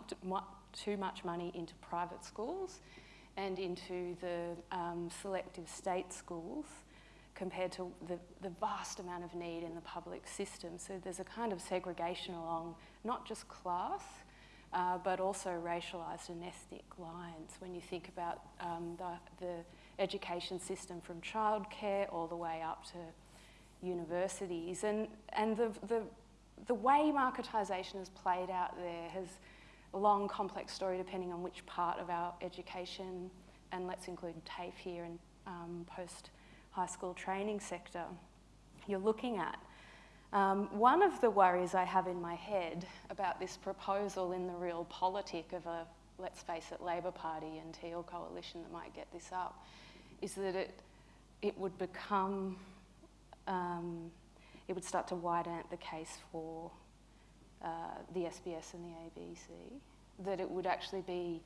too much money into private schools and into the um, selective state schools compared to the, the vast amount of need in the public system. So there's a kind of segregation along not just class, uh, but also racialized and ethnic lines when you think about um, the, the education system from childcare all the way up to universities. And, and the, the, the way marketisation has played out there has a long, complex story depending on which part of our education, and let's include TAFE here and um, post high school training sector, you're looking at. Um, one of the worries I have in my head about this proposal in the realpolitik of a, let's face it, Labor Party and Teal coalition that might get this up, is that it, it would become, um, it would start to widen the case for uh, the SBS and the ABC, that it would actually be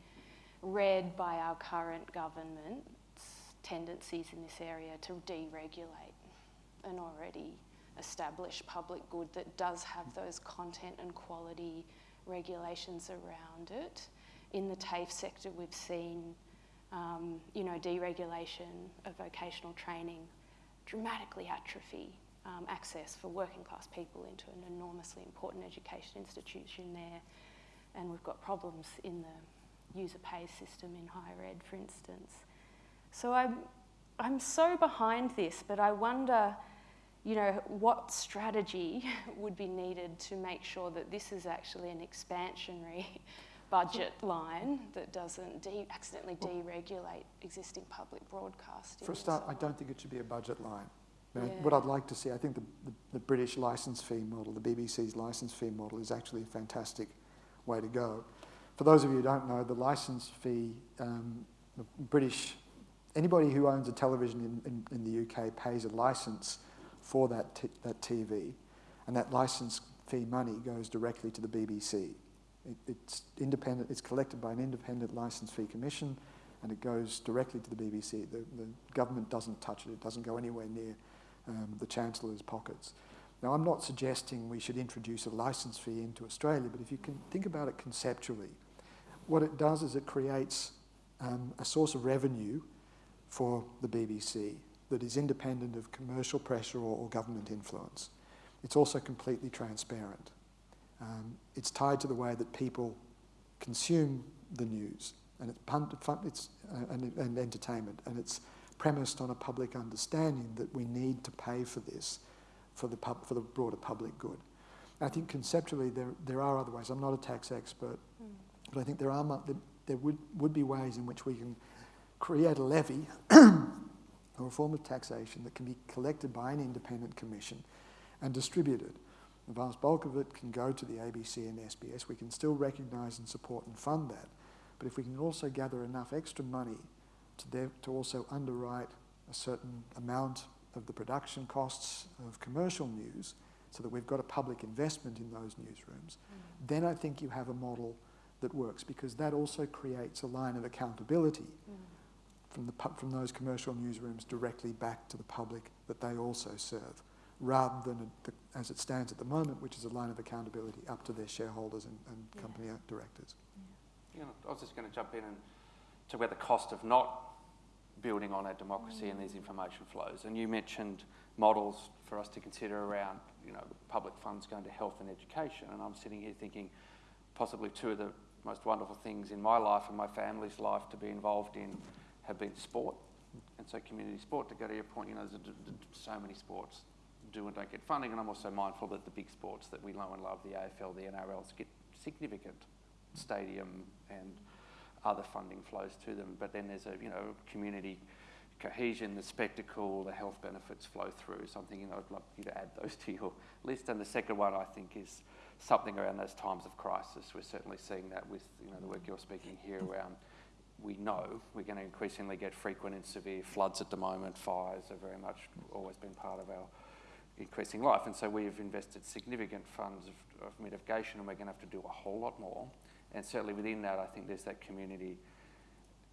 read by our current government's tendencies in this area to deregulate an already established public good that does have those content and quality regulations around it. In the TAFE sector, we've seen, um, you know, deregulation of vocational training dramatically atrophy um, access for working class people into an enormously important education institution there. And we've got problems in the user pay system in higher ed, for instance. So I'm, I'm so behind this, but I wonder you know, what strategy would be needed to make sure that this is actually an expansionary budget line that doesn't de accidentally deregulate existing public broadcasting? For a start, so I don't think it should be a budget line. yeah. What I'd like to see, I think the, the, the, British licence fee model, the BBC's licence fee model, is actually a fantastic way to go. For those of you who don't know, the licence fee, um, the British, anybody who owns a television in, in, in the UK pays a licence for that, that TV, and that license fee money goes directly to the BBC. It, it's independent, it's collected by an independent license fee commission, and it goes directly to the BBC. The, the government doesn't touch it, it doesn't go anywhere near um, the Chancellor's pockets. Now, I'm not suggesting we should introduce a license fee into Australia, but if you can think about it conceptually, what it does is it creates um, a source of revenue for the BBC that is independent of commercial pressure or, or government influence. It's also completely transparent. Um, it's tied to the way that people consume the news and it's, pun- it's uh, and, and entertainment, and it's premised on a public understanding that we need to pay for this for the, pub- for the broader public good. I think conceptually there, there are other ways. I'm not a tax expert, mm. but I think there, are, there, there would, would be ways in which we can create a levy a form of taxation that can be collected by an independent commission and distributed. The vast bulk of it can go to the ABC and SBS. We can still recognise and support and fund that. But if we can also gather enough extra money to, to also underwrite a certain amount of the production costs of commercial news so that we've got a public investment in those newsrooms, mm. then I think you have a model that works because that also creates a line of accountability mm. From, the, from those commercial newsrooms directly back to the public that they also serve rather than a, as it stands at the moment, which is a line of accountability up to their shareholders and, and yeah. company directors. Yeah. You know, I was just going to jump in and to where the cost of not building on our democracy mm. and these information flows. And you mentioned models for us to consider around, you know, public funds going to health and education. And I'm sitting here thinking possibly two of the most wonderful things in my life and my family's life to be involved in have been sport. And so community sport, to go to your point, you know, there's so many sports do and don't get funding. And I'm also mindful that the big sports that we know and love, the AFL, the NRLs, get significant stadium and other funding flows to them. But then there's a you know community cohesion, the spectacle, the health benefits flow through. Something you know I'd love you to add those to your list. And the second one I think is something around those times of crisis. We're certainly seeing that with you know the work you're speaking here around. We know we're going to increasingly get frequent and severe floods at the moment. Fires are very much always been part of our increasing life, and so we've invested significant funds of, of mitigation, and we're going to have to do a whole lot more and certainly within that, I think there's that community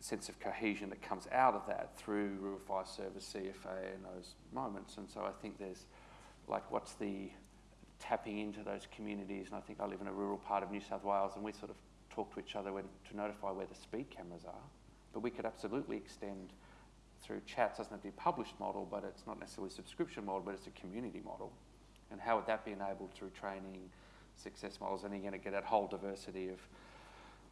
sense of cohesion that comes out of that through Rural Fire Service, CFA, and those moments. And so I think there's like, what's the tapping into those communities? And I think I live in a rural part of New South Wales, and we sort of talk to each other when, to notify where the speed cameras are. But we could absolutely extend through chats, doesn't have to be published model, but it's not necessarily subscription model, but it's a community model. And how would that be enabled through training, success models? And you're going to get that whole diversity of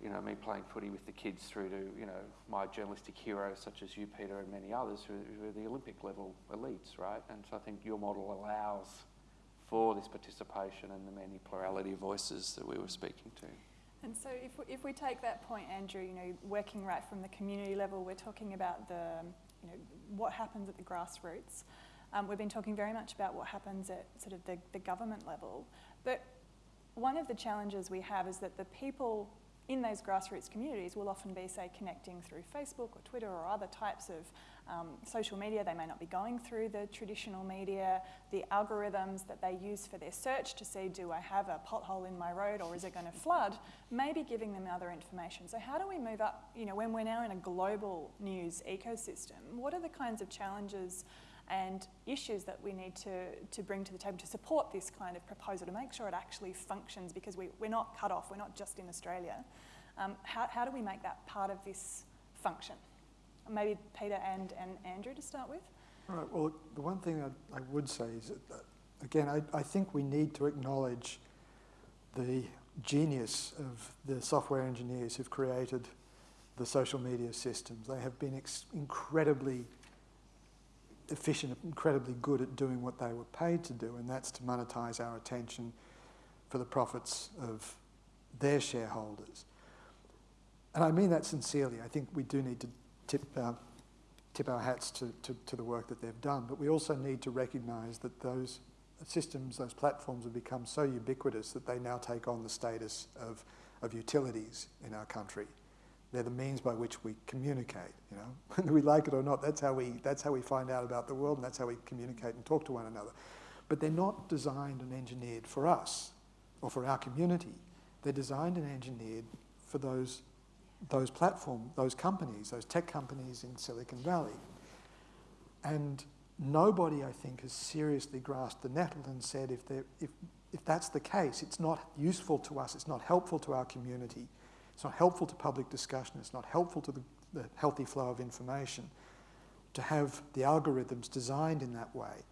you know, me playing footy with the kids through to, you know, my journalistic heroes such as you, Peter, and many others who, who are the Olympic level elites, right? And so I think your model allows for this participation and the many plurality of voices that we were speaking to. And so if we, if we take that point, Andrew, you know, working right from the community level, we're talking about the, you know, what happens at the grassroots. Um, we've been talking very much about what happens at sort of the, the government level. But one of the challenges we have is that the people in those grassroots communities will often be, say, connecting through Facebook or Twitter or other types of um, social media. They may not be going through the traditional media, the algorithms that they use for their search to see, do I have a pothole in my road or is it going to flood, maybe giving them other information. So how do we move up, you know, when we're now in a global news ecosystem, what are the kinds of challenges and issues that we need to, to bring to the table to support this kind of proposal, to make sure it actually functions because we, we're not cut off, we're not just in Australia. Um, how, how do we make that part of this function? Maybe Peter and, and Andrew to start with. All right, well, the one thing I, I would say is that, again, I, I think we need to acknowledge the genius of the software engineers who've created the social media systems. They have been incredibly efficient, incredibly good at doing what they were paid to do, and that's to monetize our attention for the profits of their shareholders. And I mean that sincerely. I think we do need to tip, uh, tip our hats to, to, to, the work that they've done, but we also need to recognize that those systems, those platforms have become so ubiquitous that they now take on the status of, of utilities in our country. They're the means by which we communicate, you know. Whether we like it or not, that's how, we, that's how we find out about the world and that's how we communicate and talk to one another. But they're not designed and engineered for us or for our community. They're designed and engineered for those, those platform, those companies, those tech companies in Silicon Valley. And nobody, I think, has seriously grasped the nettle and said if, if, if that's the case, it's not useful to us, it's not helpful to our community, It's not helpful to public discussion. It's not helpful to the, the healthy flow of information to have the algorithms designed in that way.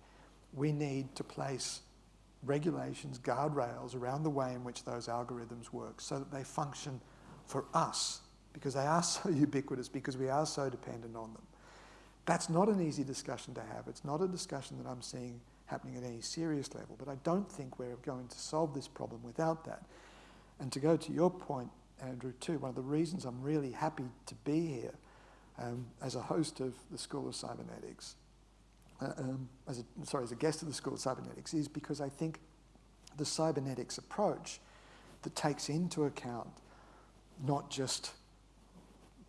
We need to place regulations, guardrails around the way in which those algorithms work so that they function for us because they are so ubiquitous, because we are so dependent on them. That's not an easy discussion to have. It's not a discussion that I'm seeing happening at any serious level, but I don't think we're going to solve this problem without that. And to go to your point, Andrew, too, one of the reasons I'm really happy to be here um, as a host of the School of Cybernetics, uh, um, as a, sorry, as a guest of the School of Cybernetics, is because I think the cybernetics approach that takes into account not just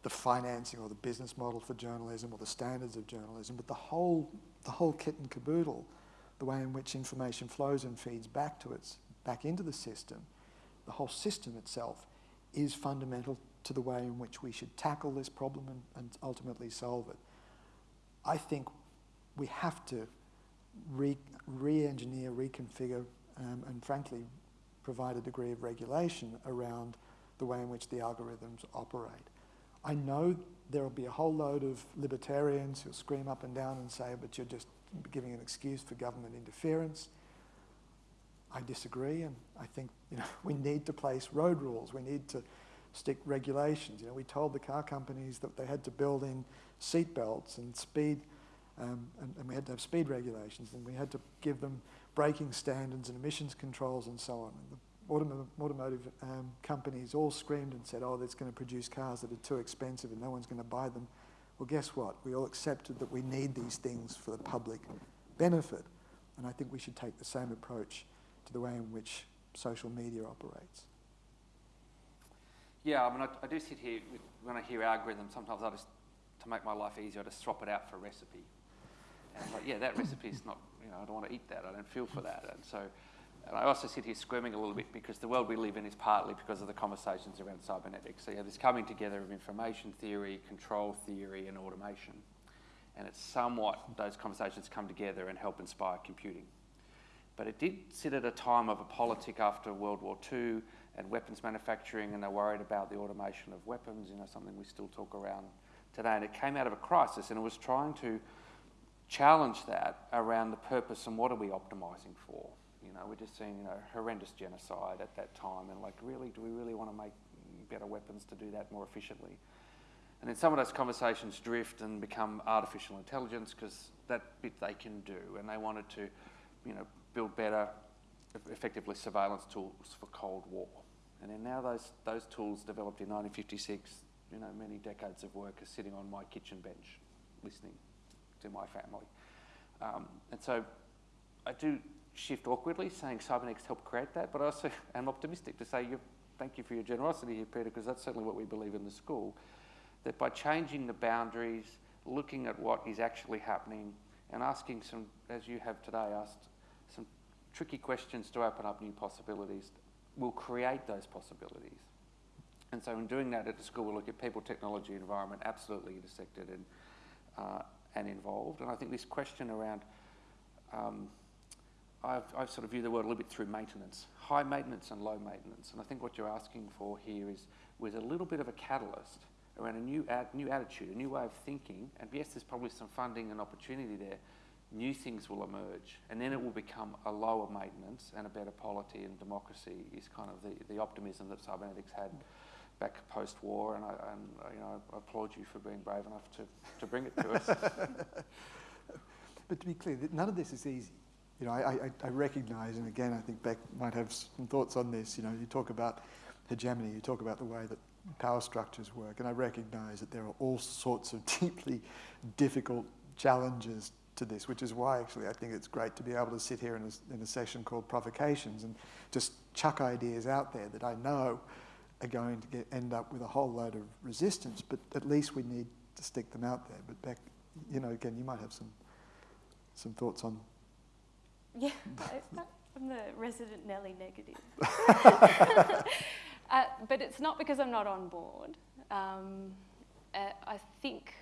the financing or the business model for journalism or the standards of journalism, but the whole, the whole kit and caboodle, the way in which information flows and feeds back to its, back into the system, the whole system itself is fundamental to the way in which we should tackle this problem and, and ultimately solve it. I think we have to re, re-engineer, reconfigure, um, and frankly, provide a degree of regulation around the way in which the algorithms operate. I know there will be a whole load of libertarians who'll scream up and down and say, but you're just giving an excuse for government interference. I disagree, and I think you know, we need to place road rules. We need to stick regulations. You know, we told the car companies that they had to build in seat belts and speed, um, and, and we had to have speed regulations, and we had to give them braking standards and emissions controls and so on. And automotive, automotive um, companies all screamed and said, oh, that's going to produce cars that are too expensive and no one's going to buy them. Well, guess what? We all accepted that we need these things for the public benefit. And I think we should take the same approach the way in which social media operates. Yeah, I mean, I, I do sit here, when I hear algorithms, sometimes I just, to make my life easier, I just swap it out for a recipe. And I'm like, yeah, that recipe is not, you know, I don't want to eat that, I don't feel for that. And so and I also sit here squirming a little bit because the world we live in is partly because of the conversations around cybernetics. So this coming together of information theory, control theory, and automation. And it's somewhat those conversations come together and help inspire computing. But it did sit at a time of a politic after World War II and weapons manufacturing, and they're worried about the automation of weapons, you know, something we still talk around today. And it came out of a crisis, and it was trying to challenge that around the purpose and what are we optimizing for. You know, we're just seeing you know, horrendous genocide at that time, and like, really, do we really want to make better weapons to do that more efficiently? And then some of those conversations drift and become artificial intelligence because that bit they can do, and they wanted to, you know, build better, effectively surveillance tools for Cold War. And then now those those tools developed in 1956, you know, many decades of work are sitting on my kitchen bench, listening to my family. Um, and so, I do shift awkwardly, saying Cybernetics helped create that, but I also am optimistic to say thank you for your generosity here, Peter, because that's certainly what we believe in the school, that by changing the boundaries, looking at what is actually happening, and asking some, as you have today, asked tricky questions to open up new possibilities, will create those possibilities. And so in doing that at the school, we look at people, technology, environment, absolutely intersected and, uh, and involved. And I think this question around um, I've, I've sort of viewed the world a little bit through maintenance, high maintenance and low maintenance. And I think what you're asking for here is with a little bit of a catalyst around a new, ad, new attitude, a new way of thinking. And yes, there's probably some funding and opportunity there. New things will emerge, and then it will become a lower maintenance and a better polity and democracy. Is kind of the, the optimism that cybernetics had back post-war, and I, and, you know, I applaud you for being brave enough to, to bring it to us. but to be clear, none of this is easy you know, I, I, I recognise, and again, I think Beck might have some thoughts on this. You know, you talk about hegemony, you talk about the way that power structures work, and I recognise that there are all sorts of deeply difficult challenges to this, which is why actually I think it's great to be able to sit here in a, in a session called Provocations and just chuck ideas out there that I know are going to get, end up with a whole load of resistance, but at least we need to stick them out there. But Beck, you know, again, you might have some some thoughts on yeah, I'm the resident Nelly negative. uh, but it's not because I'm not on board. Um, uh, I think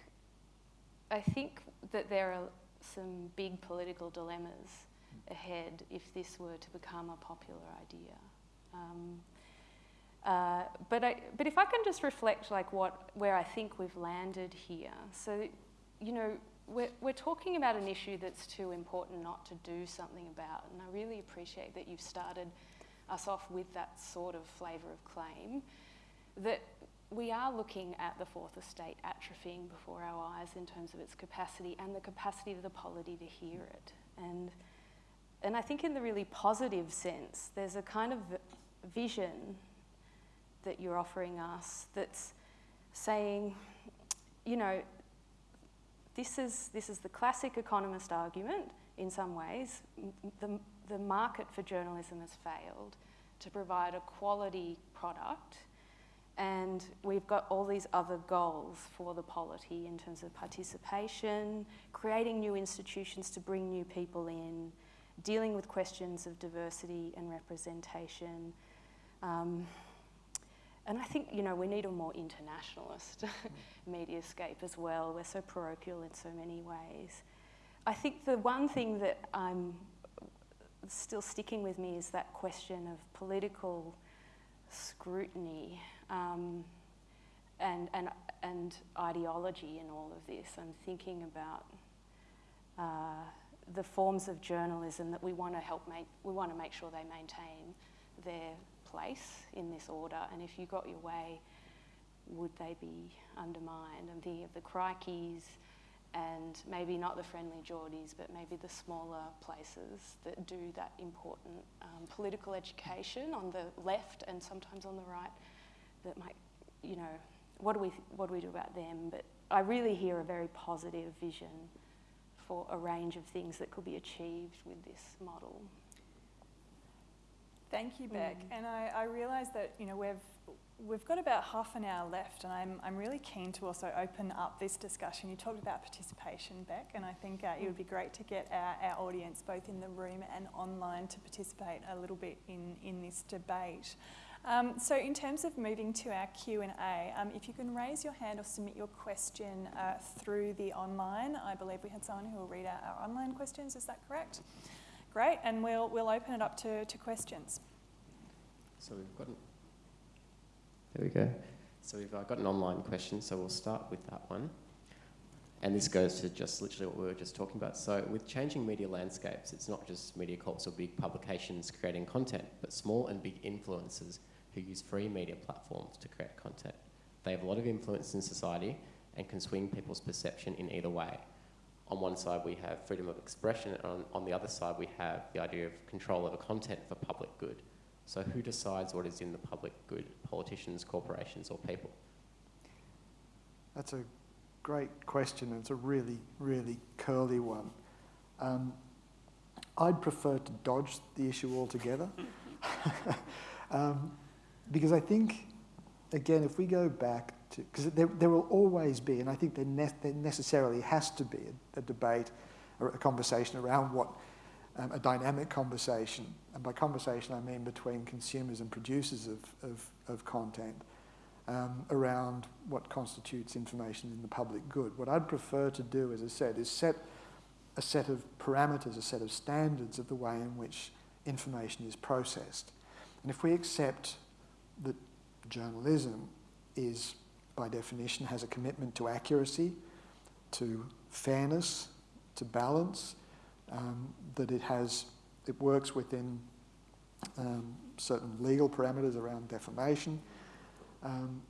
I think that there are some big political dilemmas ahead if this were to become a popular idea. Um, Uh, but, I, but if I can just reflect like what, where I think we've landed here. So, you know, we're, we're talking about an issue that's too important not to do something about. And I really appreciate that you've started us off with that sort of flavour of claim. That we are looking at the fourth estate atrophying before our eyes in terms of its capacity and the capacity of the polity to hear it. And, and I think in the really positive sense, there's a kind of vision that you're offering us that's saying, you know, this is, this is the classic economist argument in some ways. The, the market for journalism has failed to provide a quality product and we've got all these other goals for the polity in terms of participation, creating new institutions to bring new people in, dealing with questions of diversity and representation. Um, and I think, you know, we need a more internationalist mediascape as well. We're so parochial in so many ways. I think the one thing that I'm still sticking with me is that question of political scrutiny um, and, and, and ideology in all of this. I'm thinking about uh, the forms of journalism that we want to help make, we want to make sure they maintain their place in this order, and if you got your way, would they be undermined? I'm thinking of the crikeys and maybe not the friendly Jordies, but maybe the smaller places that do that important um, political education on the left and sometimes on the right that might, you know, what do we, what do we do about them? But I really hear a very positive vision for a range of things that could be achieved with this model. Thank you, Beck. Mm. And I, I realise that you know we've we've got about half an hour left, and I'm I'm really keen to also open up this discussion. You talked about participation, Beck, and I think uh, it would be great to get our, our audience, both in the room and online, to participate a little bit in in this debate. Um, so in terms of moving to our Q&A, um, if you can raise your hand or submit your question uh, through the online, I believe we had someone who will read out our online questions, is that correct? Great, and we'll, we'll open it up to, to questions. So we've got an, there we go. So we've uh, got an online question, so we'll start with that one. And this goes to just literally what we were just talking about. So with changing media landscapes, it's not just media corps or big publications creating content, but small and big influencers who use free media platforms to create content. They have a lot of influence in society and can swing people's perception in either way on one side we have freedom of expression, and on, on the other side we have the idea of control over content for public good. So who decides what is in the public good? Politicians, corporations, or people? That's a great question, it's a really, really curly one. Um, I'd prefer to dodge the issue altogether. um, because I think, again, if we go back to, because there, there will always be, and I think there, ne there necessarily has to be a, a, debate, a, a conversation around what, um, a dynamic conversation, and by conversation I mean between consumers and producers of, of, of content, um, around what constitutes information in the public good. What I'd prefer to do, as I said, is set a set of parameters, a set of standards of the way in which information is processed. And if we accept that journalism is by definition, has a commitment to accuracy, to fairness, to balance, um, that it has, it works within um, certain legal parameters around defamation, um,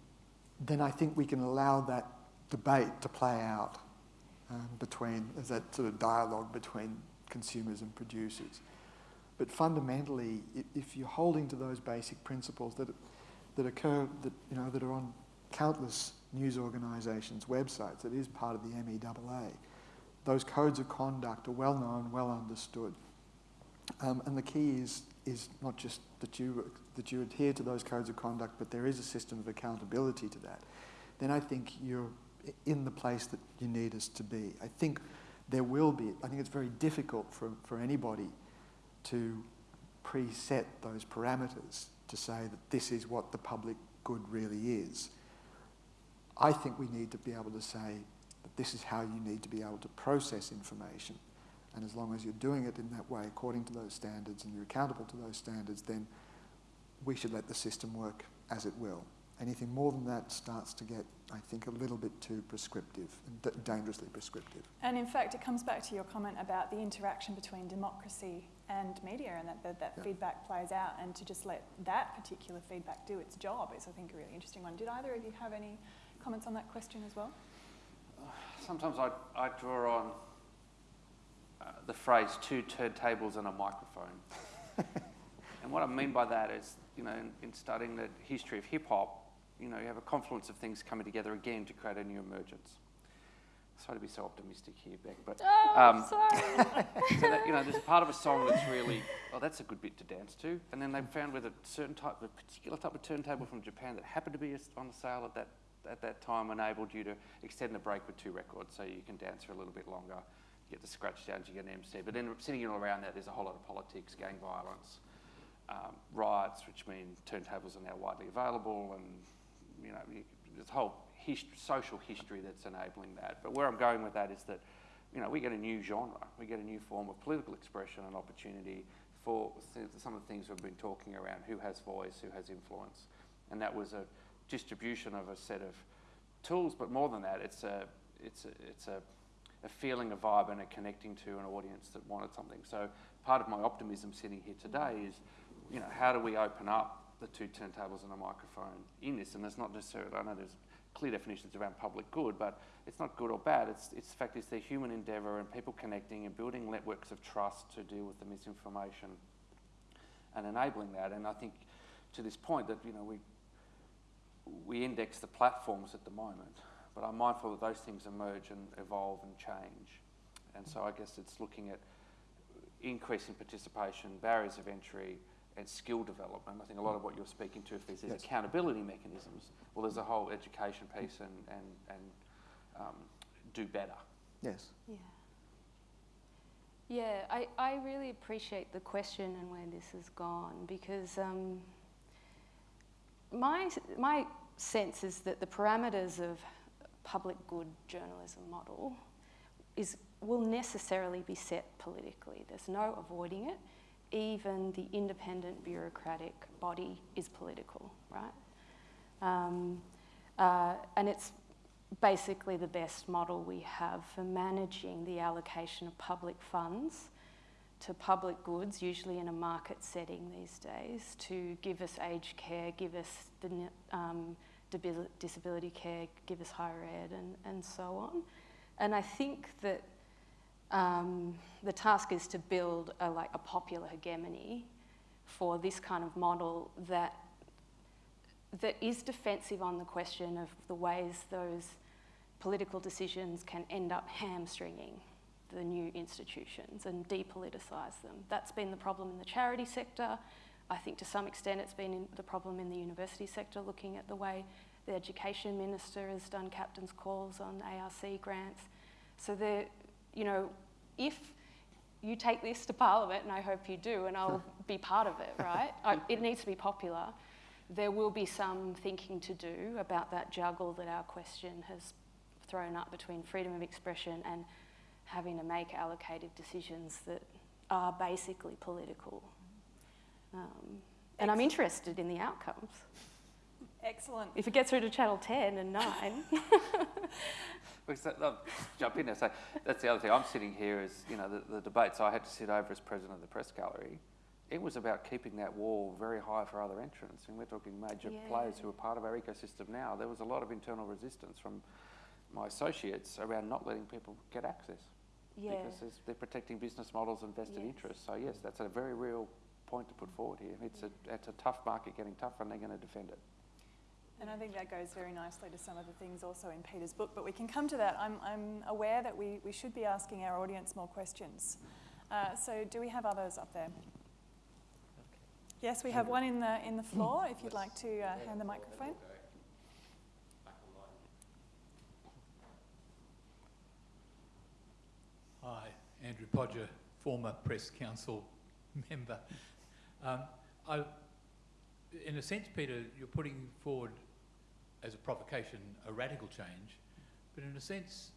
then I think we can allow that debate to play out um, between, as that sort of dialogue between consumers and producers. But fundamentally, if you're holding to those basic principles that, that occur, that, you know, that are on countless news organisations' websites. It is part of the MEAA. Those codes of conduct are well known, well understood. Um, and the key is, is not just that you, that you adhere to those codes of conduct, but there is a system of accountability to that. Then I think you're in the place that you need us to be. I think there will be, I think it's very difficult for, for anybody to preset those parameters to say that this is what the public good really is. I think we need to be able to say that this is how you need to be able to process information. And as long as you're doing it in that way, according to those standards, and you're accountable to those standards, then we should let the system work as it will. Anything more than that starts to get, I think, a little bit too prescriptive, dangerously prescriptive. And in fact, it comes back to your comment about the interaction between democracy and media and that, that, that Yeah. feedback plays out and to just let that particular feedback do its job is, I think, a really interesting one. Did either of you have any comments on that question as well? Sometimes I, I draw on uh, the phrase two turntables and a microphone. and what I mean by that is, you know, in, in studying the history of hip hop, you know, you have a confluence of things coming together again to create a new emergence. Sorry to be so optimistic here, Beck, but Oh, Um, sorry. so that, you know, there's a part of a song that's really, oh, that's a good bit to dance to. And then they found with a certain type, a particular type of turntable from Japan that happened to be on sale at that at that time enabled you to extend the break with two records, so you can dance for a little bit longer. You get the scratch downs, you get an MC. But then sitting all around that, there's a whole lot of politics, gang violence, um, riots, which mean turntables are now widely available, and you know, a whole hist- social history that's enabling that. But where I'm going with that is that, you know, we get a new genre, we get a new form of political expression and opportunity for some of the things we've been talking around: who has voice, who has influence, and that was a distribution of a set of tools. But more than that, it's a it's a, it's a a feeling, a vibe, and a connecting to an audience that wanted something. So part of my optimism sitting here today is, you know, how do we open up the two turntables and a microphone in this? And there's not necessarily, I know there's clear definitions around public good, but it's not good or bad. It's, it's the fact it's the human endeavour and people connecting and building networks of trust to deal with the misinformation and enabling that. And I think to this point that, you know, we, we index the platforms at the moment, but I'm mindful that those things emerge and evolve and change. And so I guess it's looking at increasing participation, barriers of entry, and skill development. I think a lot of what you're speaking to, if there's these Yes. accountability mechanisms, well, there's a whole education piece and, and, and um, do better. Yes. Yeah. Yeah, I, I really appreciate the question and where this has gone because um, my, my sense is that the parameters of public good journalism model is, will necessarily be set politically. There's no avoiding it. Even the independent bureaucratic body is political, right? Um, uh, and it's basically the best model we have for managing the allocation of public funds to public goods, usually in a market setting these days, to give us aged care, give us the, um, disability care, give us higher ed, and, and so on. And I think that um, the task is to build a, like a popular hegemony for this kind of model that that is defensive on the question of the ways those political decisions can end up hamstringing the new institutions and depoliticise them. That's been the problem in the charity sector. I think to some extent it's been the problem in the university sector, looking at the way the education minister has done captain's calls on ARC grants. So the, you know, if you take this to Parliament, and I hope you do, and I'll be part of it, right? It needs to be popular. There will be some thinking to do about that juggle that our question has thrown up between freedom of expression and having to make allocated decisions that are basically political. Um, and I'm interested in the outcomes. Excellent. If it gets through to Channel 10 and 9, Because that, I'll jump in and say that's the other thing. I'm sitting here as you know the, the debates I had to sit over as president of the press gallery. It was about keeping that wall very high for other entrants, and we're talking major Yeah. players who are part of our ecosystem now. There was a lot of internal resistance from my associates around not letting people get access yeah. because they're protecting business models and vested Yes. interests. So yes, that's a very real point to put forward here. It's a it's a tough market, getting tougher, and they're going to defend it. And I think that goes very nicely to some of the things also in Peter's book, but we can come to that. I'm, I'm aware that we, we should be asking our audience more questions. Uh, so do we have others up there? Yes, we have one in the, in the floor, if you'd like to uh, hand the microphone. Hi, Andrew Podger, former Press Council member. Um, I, in a sense, Peter, you're putting forward as a provocation a radical change, but in a sense,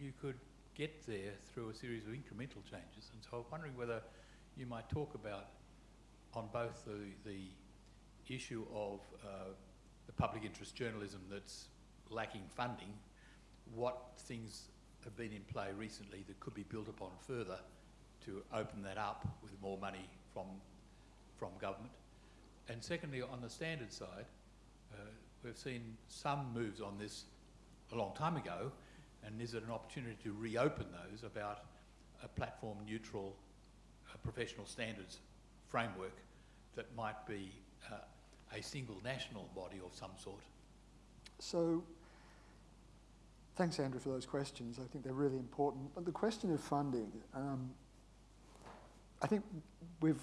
you could get there through a series of incremental changes. And so I'm wondering whether you might talk about, on both the, the issue of uh, the public interest journalism that's lacking funding, what things have been in play recently that could be built upon further to open that up with more money from, from government. And secondly, on the standard side, uh, we've seen some moves on this a long time ago, and is it an opportunity to reopen those about a platform neutral uh, professional standards framework that might be uh, a single national body of some sort? So, thanks, Andrew, for those questions. I think they're really important. But the question of funding, um, I think we've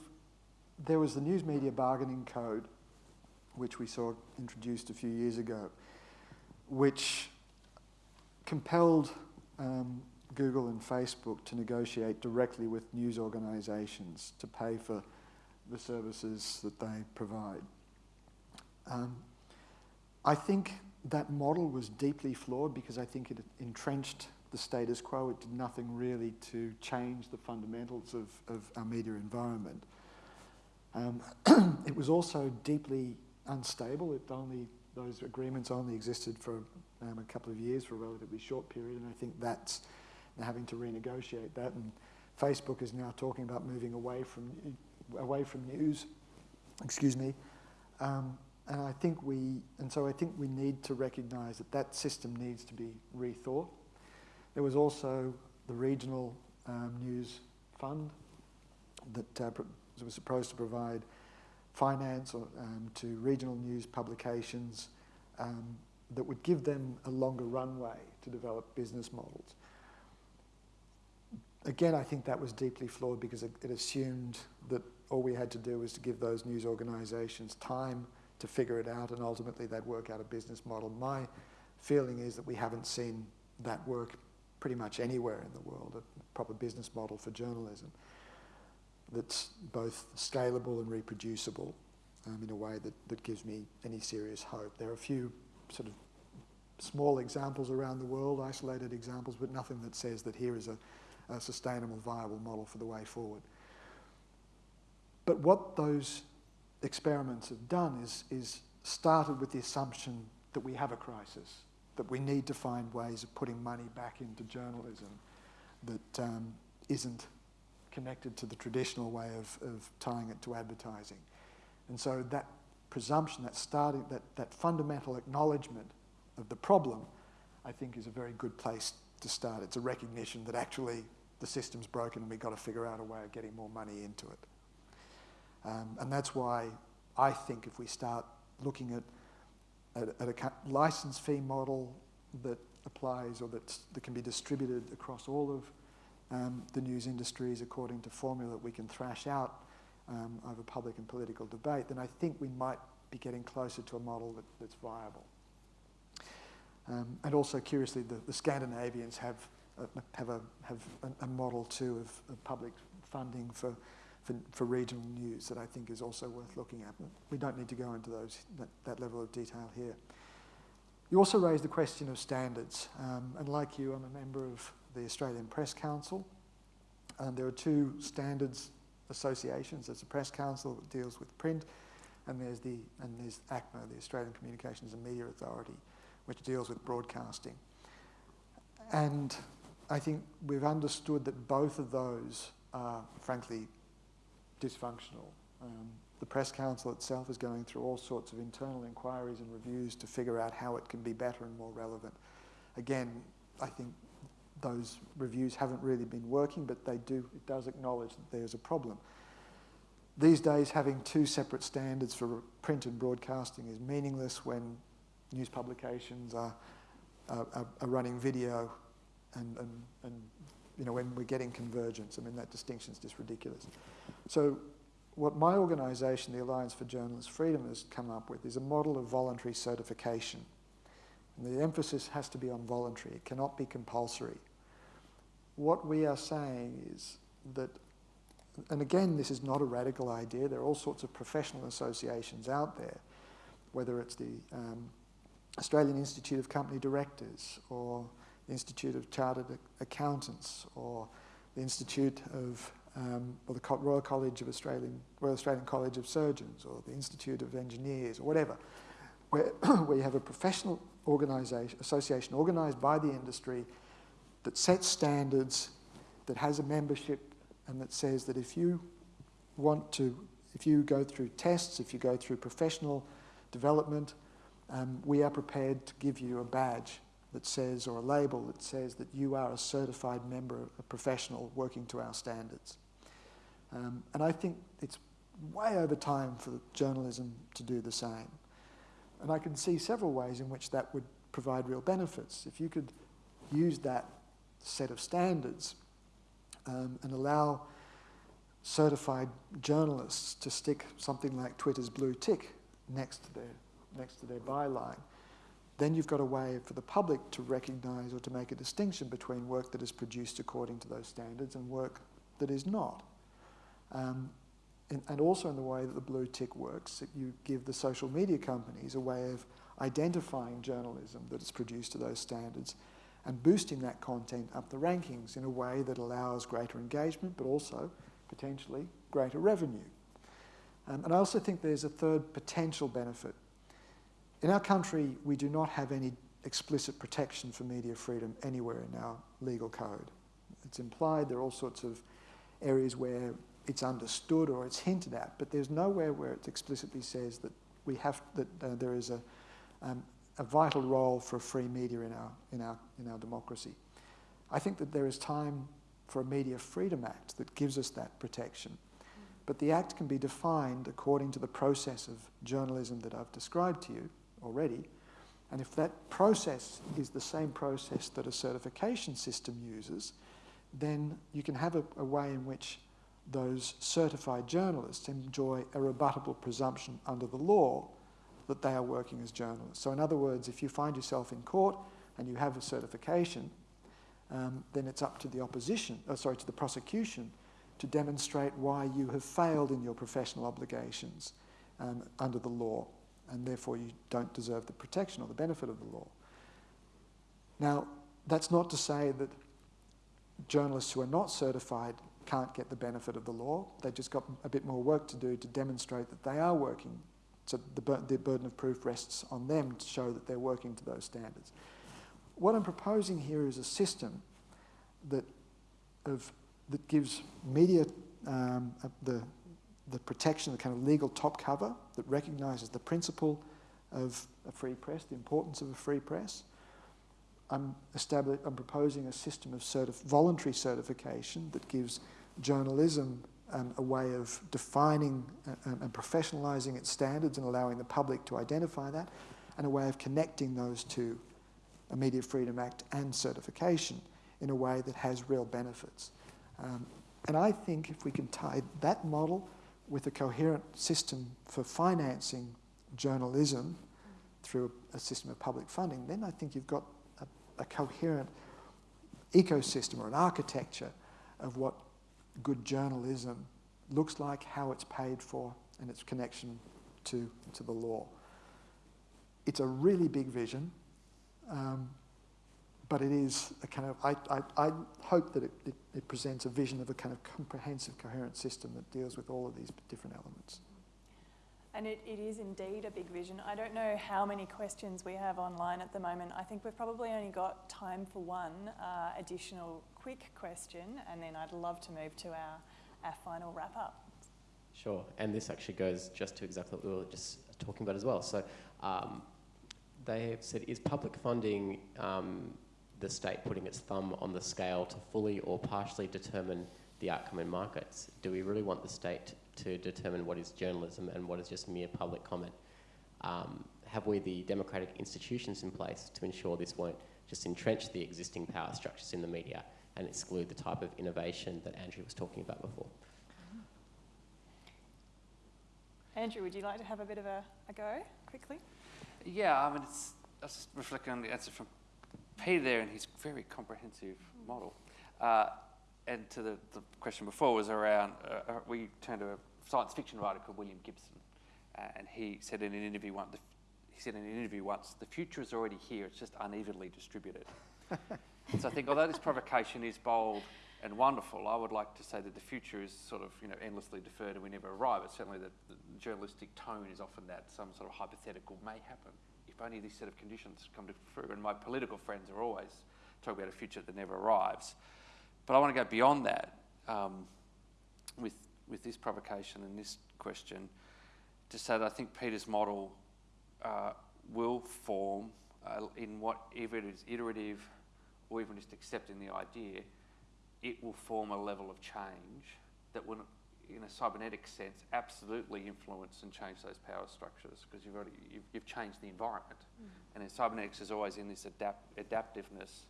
there was the News Media Bargaining Code, which we saw introduced a few years ago, which compelled um, Google and Facebook to negotiate directly with news organisations to pay for the services that they provide. Um, I think that model was deeply flawed because I think it entrenched the status quo. It did nothing really to change the fundamentals of, of our media environment. Um, it was also deeply unstable. It only those agreements only existed for um, a couple of years for a relatively short period, and I think that's having to renegotiate that. And Facebook is now talking about moving away from away from news. Excuse me. Um, and I think we, and so I think we need to recognise that that system needs to be rethought. There was also the regional um, news fund that uh, was supposed to provide finance or, um, to regional news publications um, that would give them a longer runway to develop business models. Again, I think that was deeply flawed because it, it assumed that all we had to do was to give those news organisations time to figure it out and ultimately they'd work out a business model. My feeling is that we haven't seen that work pretty much anywhere in the world, a proper business model for journalism that's both scalable and reproducible um, in a way that, that gives me any serious hope. There are a few sort of small examples around the world, isolated examples, but nothing that says that here is a, a sustainable, viable model for the way forward. But what those experiments have done is, is started with the assumption that we have a crisis, that we need to find ways of putting money back into journalism that um, not connected to the traditional way of, of tying it to advertising. And so that presumption, that starting, that, that fundamental acknowledgement of the problem, I think is a very good place to start. It's a recognition that actually the system's broken and we've got to figure out a way of getting more money into it. Um, and that's why I think if we start looking at, at, at a license fee model that applies or that, that can be distributed across all of um, the news industries according to formula that we can thrash out um, over public and political debate, then I think we might be getting closer to a model that, that's viable. Um, and also, curiously, the, the Scandinavians have, uh, have, a, have a, a, model too of, of public funding for, for, for, regional news that I think is also worth looking at. We don't need to go into those, that, that level of detail here. You also raised the question of standards, um, and like you, I'm a member of the Australian Press Council. And there are two standards associations. There's the Press Council that deals with print, and there's the and there's ACMA, the Australian Communications and Media Authority, which deals with broadcasting. And I think we've understood that both of those are, frankly, dysfunctional. Um, the Press Council itself is going through all sorts of internal inquiries and reviews to figure out how it can be better and more relevant. Again, I think those reviews haven't really been working, but they do, it does acknowledge that there's a problem. These days, having two separate standards for print and broadcasting is meaningless when news publications are, are, are running video and, and, and you know, when we're getting convergence. I mean, that distinction is just ridiculous. So what my organisation, the Alliance for Journalist Freedom, has come up with is a model of voluntary certification. And the emphasis has to be on voluntary. It cannot be compulsory. What we are saying is that, and again, this is not a radical idea. There are all sorts of professional associations out there, whether it's the um, Australian Institute of Company Directors or the Institute of Chartered Accountants or the Institute of um, or the Royal College of Australian Royal Australian College of Surgeons or the Institute of Engineers or whatever where, where you have a professional organisation, association organised by the industry that sets standards, that has a membership, and that says that if you want to, if you go through tests, if you go through professional development, um, we are prepared to give you a badge that says, or a label that says that you are a certified member, a professional working to our standards. Um, and I think it's way over time for journalism to do the same. And I can see several ways in which that would provide real benefits. If you could use that set of standards um, and allow certified journalists to stick something like Twitter's blue tick next to their, next to their byline, then you've got a way for the public to recognise or to make a distinction between work that is produced according to those standards and work that is not. Um, and, and, also in the way that the blue tick works, you give the social media companies a way of identifying journalism that is produced to those standards and boosting that content up the rankings in a way that allows greater engagement but also potentially greater revenue. Um, and I also think there's a third potential benefit. In our country, we do not have any explicit protection for media freedom anywhere in our legal code. It's implied, there are all sorts of areas where it's understood or it's hinted at, but there's nowhere where it explicitly says that we have that uh, there is a, um, a vital role for a free media in our, in, our, in our democracy. I think that there is time for a Media Freedom Act that gives us that protection. But the Act can be defined according to the process of journalism that I've described to you already. And if that process is the same process that a certification system uses, then you can have a, a way in which those certified journalists enjoy a rebuttable presumption under the law that they are working as journalists. So in other words, if you find yourself in court and you have a certification, um, then it's up to the opposition, oh, sorry, to the prosecution to demonstrate why you have failed in your professional obligations um, under the law, and therefore you don't deserve the protection or the benefit of the law. Now, that's not to say that journalists who are not certified can't get the benefit of the law. They've just got a bit more work to do to demonstrate that they are working. So the, the burden of proof rests on them to show that they're working to those standards. What I'm proposing here is a system that, of, that gives media um, the, the protection, the kind of legal top cover that recognises the principle of a free press, the importance of a free press, I'm, I'm proposing a system of certif voluntary certification that gives journalism um, a way of defining uh, um, and professionalising its standards and allowing the public to identify that, and a way of connecting those two, a Media Freedom Act and certification, in a way that has real benefits. Um, and I think if we can tie that model with a coherent system for financing journalism through a system of public funding, then I think you've got a coherent ecosystem or an architecture of what good journalism looks like, how it's paid for, and its connection to, to the law. It's a really big vision, um, but it is a kind of, I, I, I hope that it, it, it presents a vision of a kind of comprehensive, coherent system that deals with all of these different elements. And it, it is indeed a big vision. I don't know how many questions we have online at the moment. I think we've probably only got time for one uh, additional quick question, and then I'd love to move to our, our final wrap up. Sure, and this actually goes just to exactly what we were just talking about as well. So um, they have said, is public funding um, the state putting its thumb on the scale to fully or partially determine the outcome in markets? Do we really want the state to determine what is journalism and what is just mere public comment? Um, have we the democratic institutions in place to ensure this won't just entrench the existing power structures in the media and exclude the type of innovation that Andrew was talking about before? Andrew, would you like to have a bit of a, a go quickly? Yeah, I mean, it's, I was reflecting on the answer from Peter there and his very comprehensive model. Uh, and to the, the question before was around, uh, uh, we turned to a science fiction writer called William Gibson, uh, and he said in an interview once, he said in an interview once, the future is already here, it's just unevenly distributed. so I think although this provocation is bold and wonderful. I would like to say that the future is sort of you know endlessly deferred and we never arrive. But certainly the, the journalistic tone is often that some sort of hypothetical may happen if only this set of conditions come to fruit. And my political friends are always talking about a future that never arrives. But I want to go beyond that um, with with this provocation and this question to say that I think Peter's model uh, will form uh, in whatever it is iterative or even just accepting the idea, it will form a level of change that will, in a cybernetic sense, absolutely influence and change those power structures because you've already you've, you've changed the environment. Mm. And in cybernetics is always in this adapt, adaptiveness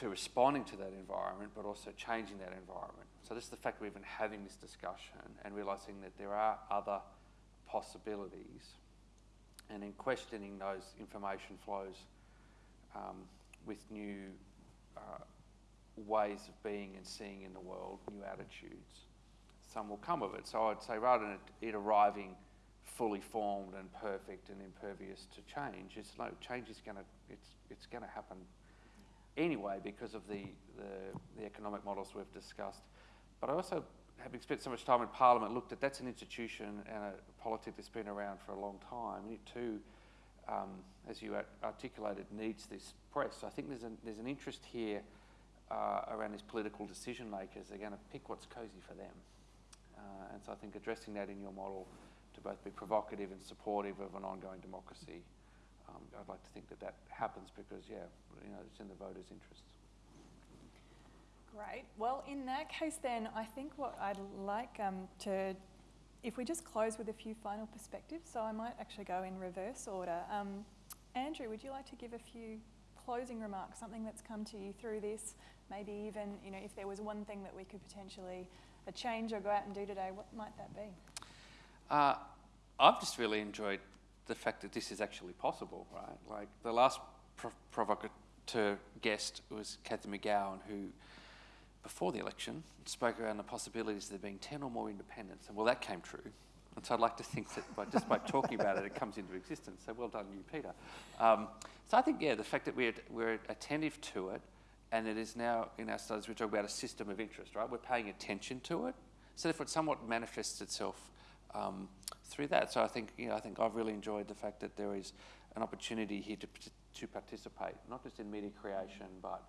to responding to that environment, but also changing that environment. So this is the fact we're even having this discussion and realizing that there are other possibilities and in questioning those information flows um, with new uh, ways of being and seeing in the world, new attitudes, some will come of it. So I'd say rather than it, arriving fully formed and perfect and impervious to change, it's no change is going to it's it's going to happen anyway because of the, the the economic models we've discussed. But I also having spent so much time in Parliament, looked at that's an institution and a politic that's been around for a long time. And it too, um, as you articulated, needs this press. So I think there's an, there's an interest here uh, around these political decision makers. They're going to pick what's cosy for them. Uh, and so I think addressing that in your model to both be provocative and supportive of an ongoing democracy, um, I'd like to think that that happens because, yeah, you know, it's in the voters' interests. Great. Well, in that case, then, I think what I'd like um, to, if we just close with a few final perspectives, so I might actually go in reverse order. Um, Andrew, would you like to give a few closing remarks, something that's come to you through this? Maybe even, you know, if there was one thing that we could potentially uh, change or go out and do today, what might that be? Uh, I've just really enjoyed the fact that this is actually possible, right? Like the last provocateur guest was Cathy McGowan, who before the election spoke around the possibilities of there being 10 or more independents. And well, that came true. And so I'd like to think that by, just by talking about it, it comes into existence. So well done, you, Peter. Um, so I think, yeah, the fact that we're, we're attentive to it and it is now in our studies, we talk about a system of interest, right? We're paying attention to it. So therefore, it somewhat manifests itself um, through that. So I think, you know, I think I've really enjoyed the fact that there is an opportunity here to, to participate, not just in media creation, but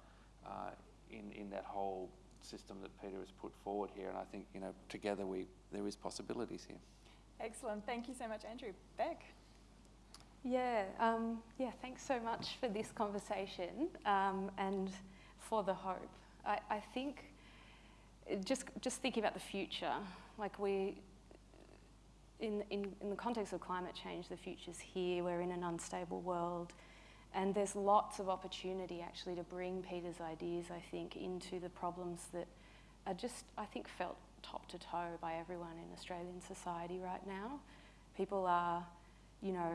uh, in, in that whole system that Peter has put forward here. And I think, you know, together we, there is possibilities here. Excellent. Thank you so much, Andrew. Beck? Yeah, um, yeah, thanks so much for this conversation um, and for the hope. I, I think just, just thinking about the future, like we, in, in, in the context of climate change, the future's here, we're in an unstable world. And there's lots of opportunity actually to bring Peter's ideas, I think, into the problems that are just, I think, felt top to toe by everyone in Australian society right now. People are, you know,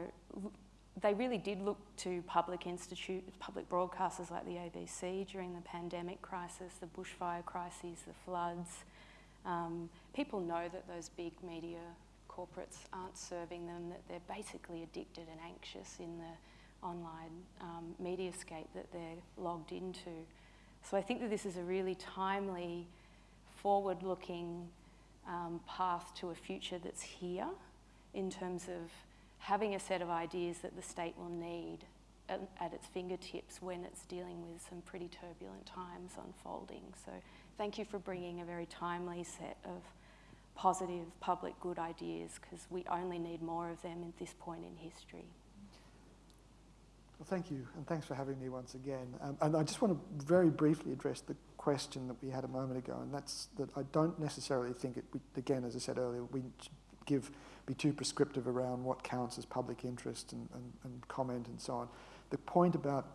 they really did look to public institutes, public broadcasters like the ABC during the pandemic crisis, the bushfire crises, the floods. Um, people know that those big media corporates aren't serving them, that they're basically addicted and anxious in the online um, mediascape that they're logged into. So I think that this is a really timely, forward-looking um, path to a future that's here in terms of having a set of ideas that the state will need at, at, its fingertips when it's dealing with some pretty turbulent times unfolding. So thank you for bringing a very timely set of positive public good ideas because we only need more of them at this point in history. Well, thank you, and thanks for having me once again. Um, and I just want to very briefly address the question that we had a moment ago, and that's that I don't necessarily think it, we, again, as I said earlier, we give, be too prescriptive around what counts as public interest and, and, and comment and so on. The point about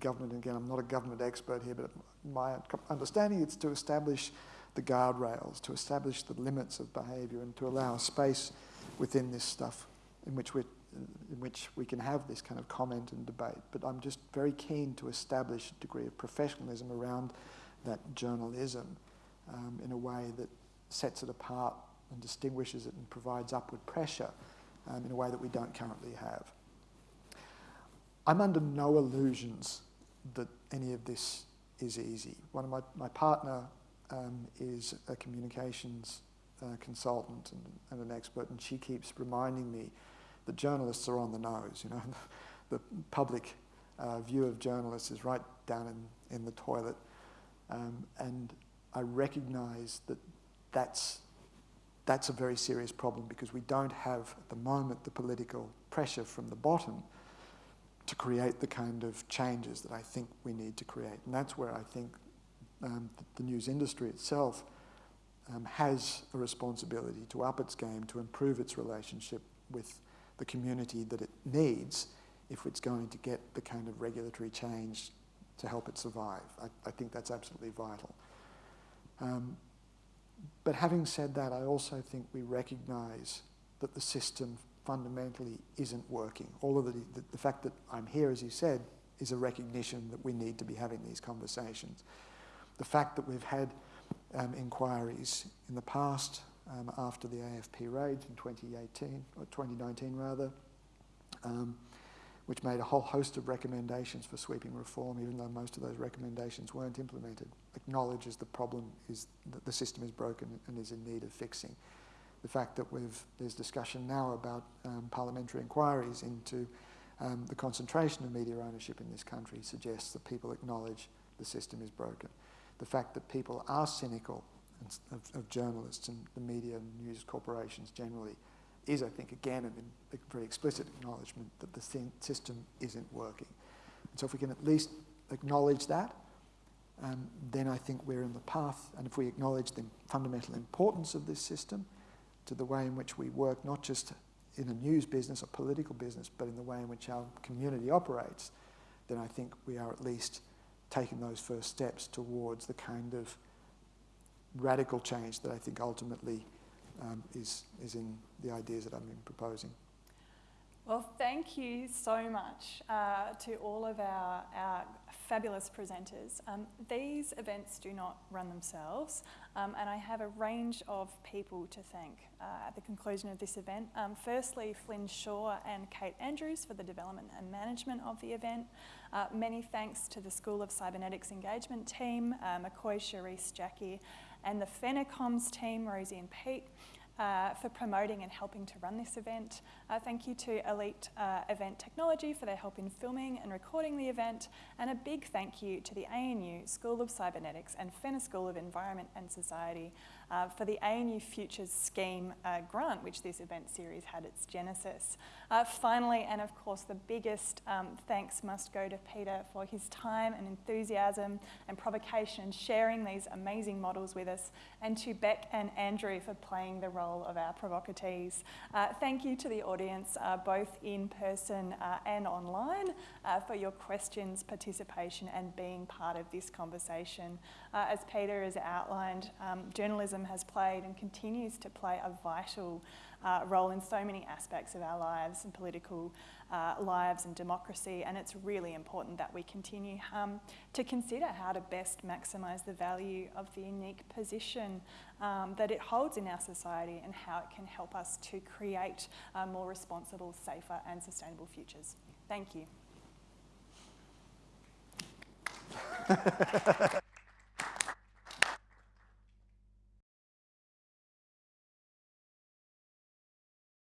government, again, I'm not a government expert here, but my understanding is to establish the guardrails, to establish the limits of behaviour and to allow space within this stuff in which we're in which we can have this kind of comment and debate. But I'm just very keen to establish a degree of professionalism around that journalism um, in a way that sets it apart and distinguishes it and provides upward pressure um, in a way that we don't currently have. I'm under no illusions that any of this is easy. One of my, my partner um, is a communications uh, consultant and, and, an expert, and she keeps reminding me that journalists are on the nose. You know, the public uh, view of journalists is right down in, in the toilet, um, and I recognise that that's that's a very serious problem because we don't have at the moment the political pressure from the bottom to create the kind of changes that I think we need to create. And that's where I think um, the, the news industry itself um, has a responsibility to up its game, to improve its relationship with the community that it needs if it's going to get the kind of regulatory change to help it survive. I, I think that's absolutely vital. Um, but having said that, I also think we recognise that the system fundamentally isn't working. All of the, the, the, fact that I'm here, as you said, is a recognition that we need to be having these conversations. The fact that we've had um, inquiries in the past um, after the AFP raids in 2018, or 2019 rather, um, which made a whole host of recommendations for sweeping reform, even though most of those recommendations weren't implemented, acknowledges the problem is that the system is broken and is in need of fixing. The fact that we've, there's discussion now about um, parliamentary inquiries into um, the concentration of media ownership in this country suggests that people acknowledge the system is broken. The fact that people are cynical of, of journalists and the media and news corporations generally is, I think, again, a very explicit acknowledgement that the system isn't working. And so if we can at least acknowledge that, um, then I think we're in the path. And if we acknowledge the fundamental importance of this system to the way in which we work, not just in a news business or political business, but in the way in which our community operates, then I think we are at least taking those first steps towards the kind of radical change that I think ultimately um, is, is in the ideas that I've been proposing. Well, thank you so much uh, to all of our, our fabulous presenters. Um, these events do not run themselves, um, and I have a range of people to thank uh, at the conclusion of this event. Um, firstly, Flynn Shaw and Kate Andrews for the development and management of the event. Uh, many thanks to the School of Cybernetics Engagement team, uh, McCoy, Charisse, Jackie, and the Fenner Comms team, Rosie and Pete uh, for promoting and helping to run this event. Uh, thank you to Elite uh, Event Technology for their help in filming and recording the event. And a big thank you to the ANU School of Cybernetics and Fenner School of Environment and Society uh, for the ANU Futures Scheme uh, grant, which this event series had its genesis. Uh, finally, and of course the biggest um, thanks must go to Peter for his time and enthusiasm and provocation sharing these amazing models with us, and to Beck and Andrew for playing the role of our provocatees. Uh, thank you to the audience, uh, both in person uh, and online, for your questions, participation, and being part of this conversation. as Peter has outlined, um, journalism journalism has played and continues to play a vital uh, role in so many aspects of our lives and political uh, lives and democracy. And it's really important that we continue um, to consider how to best maximise the value of the unique position um, that it holds in our society and how it can help us to create uh, more responsible, safer, and sustainable futures. Thank you.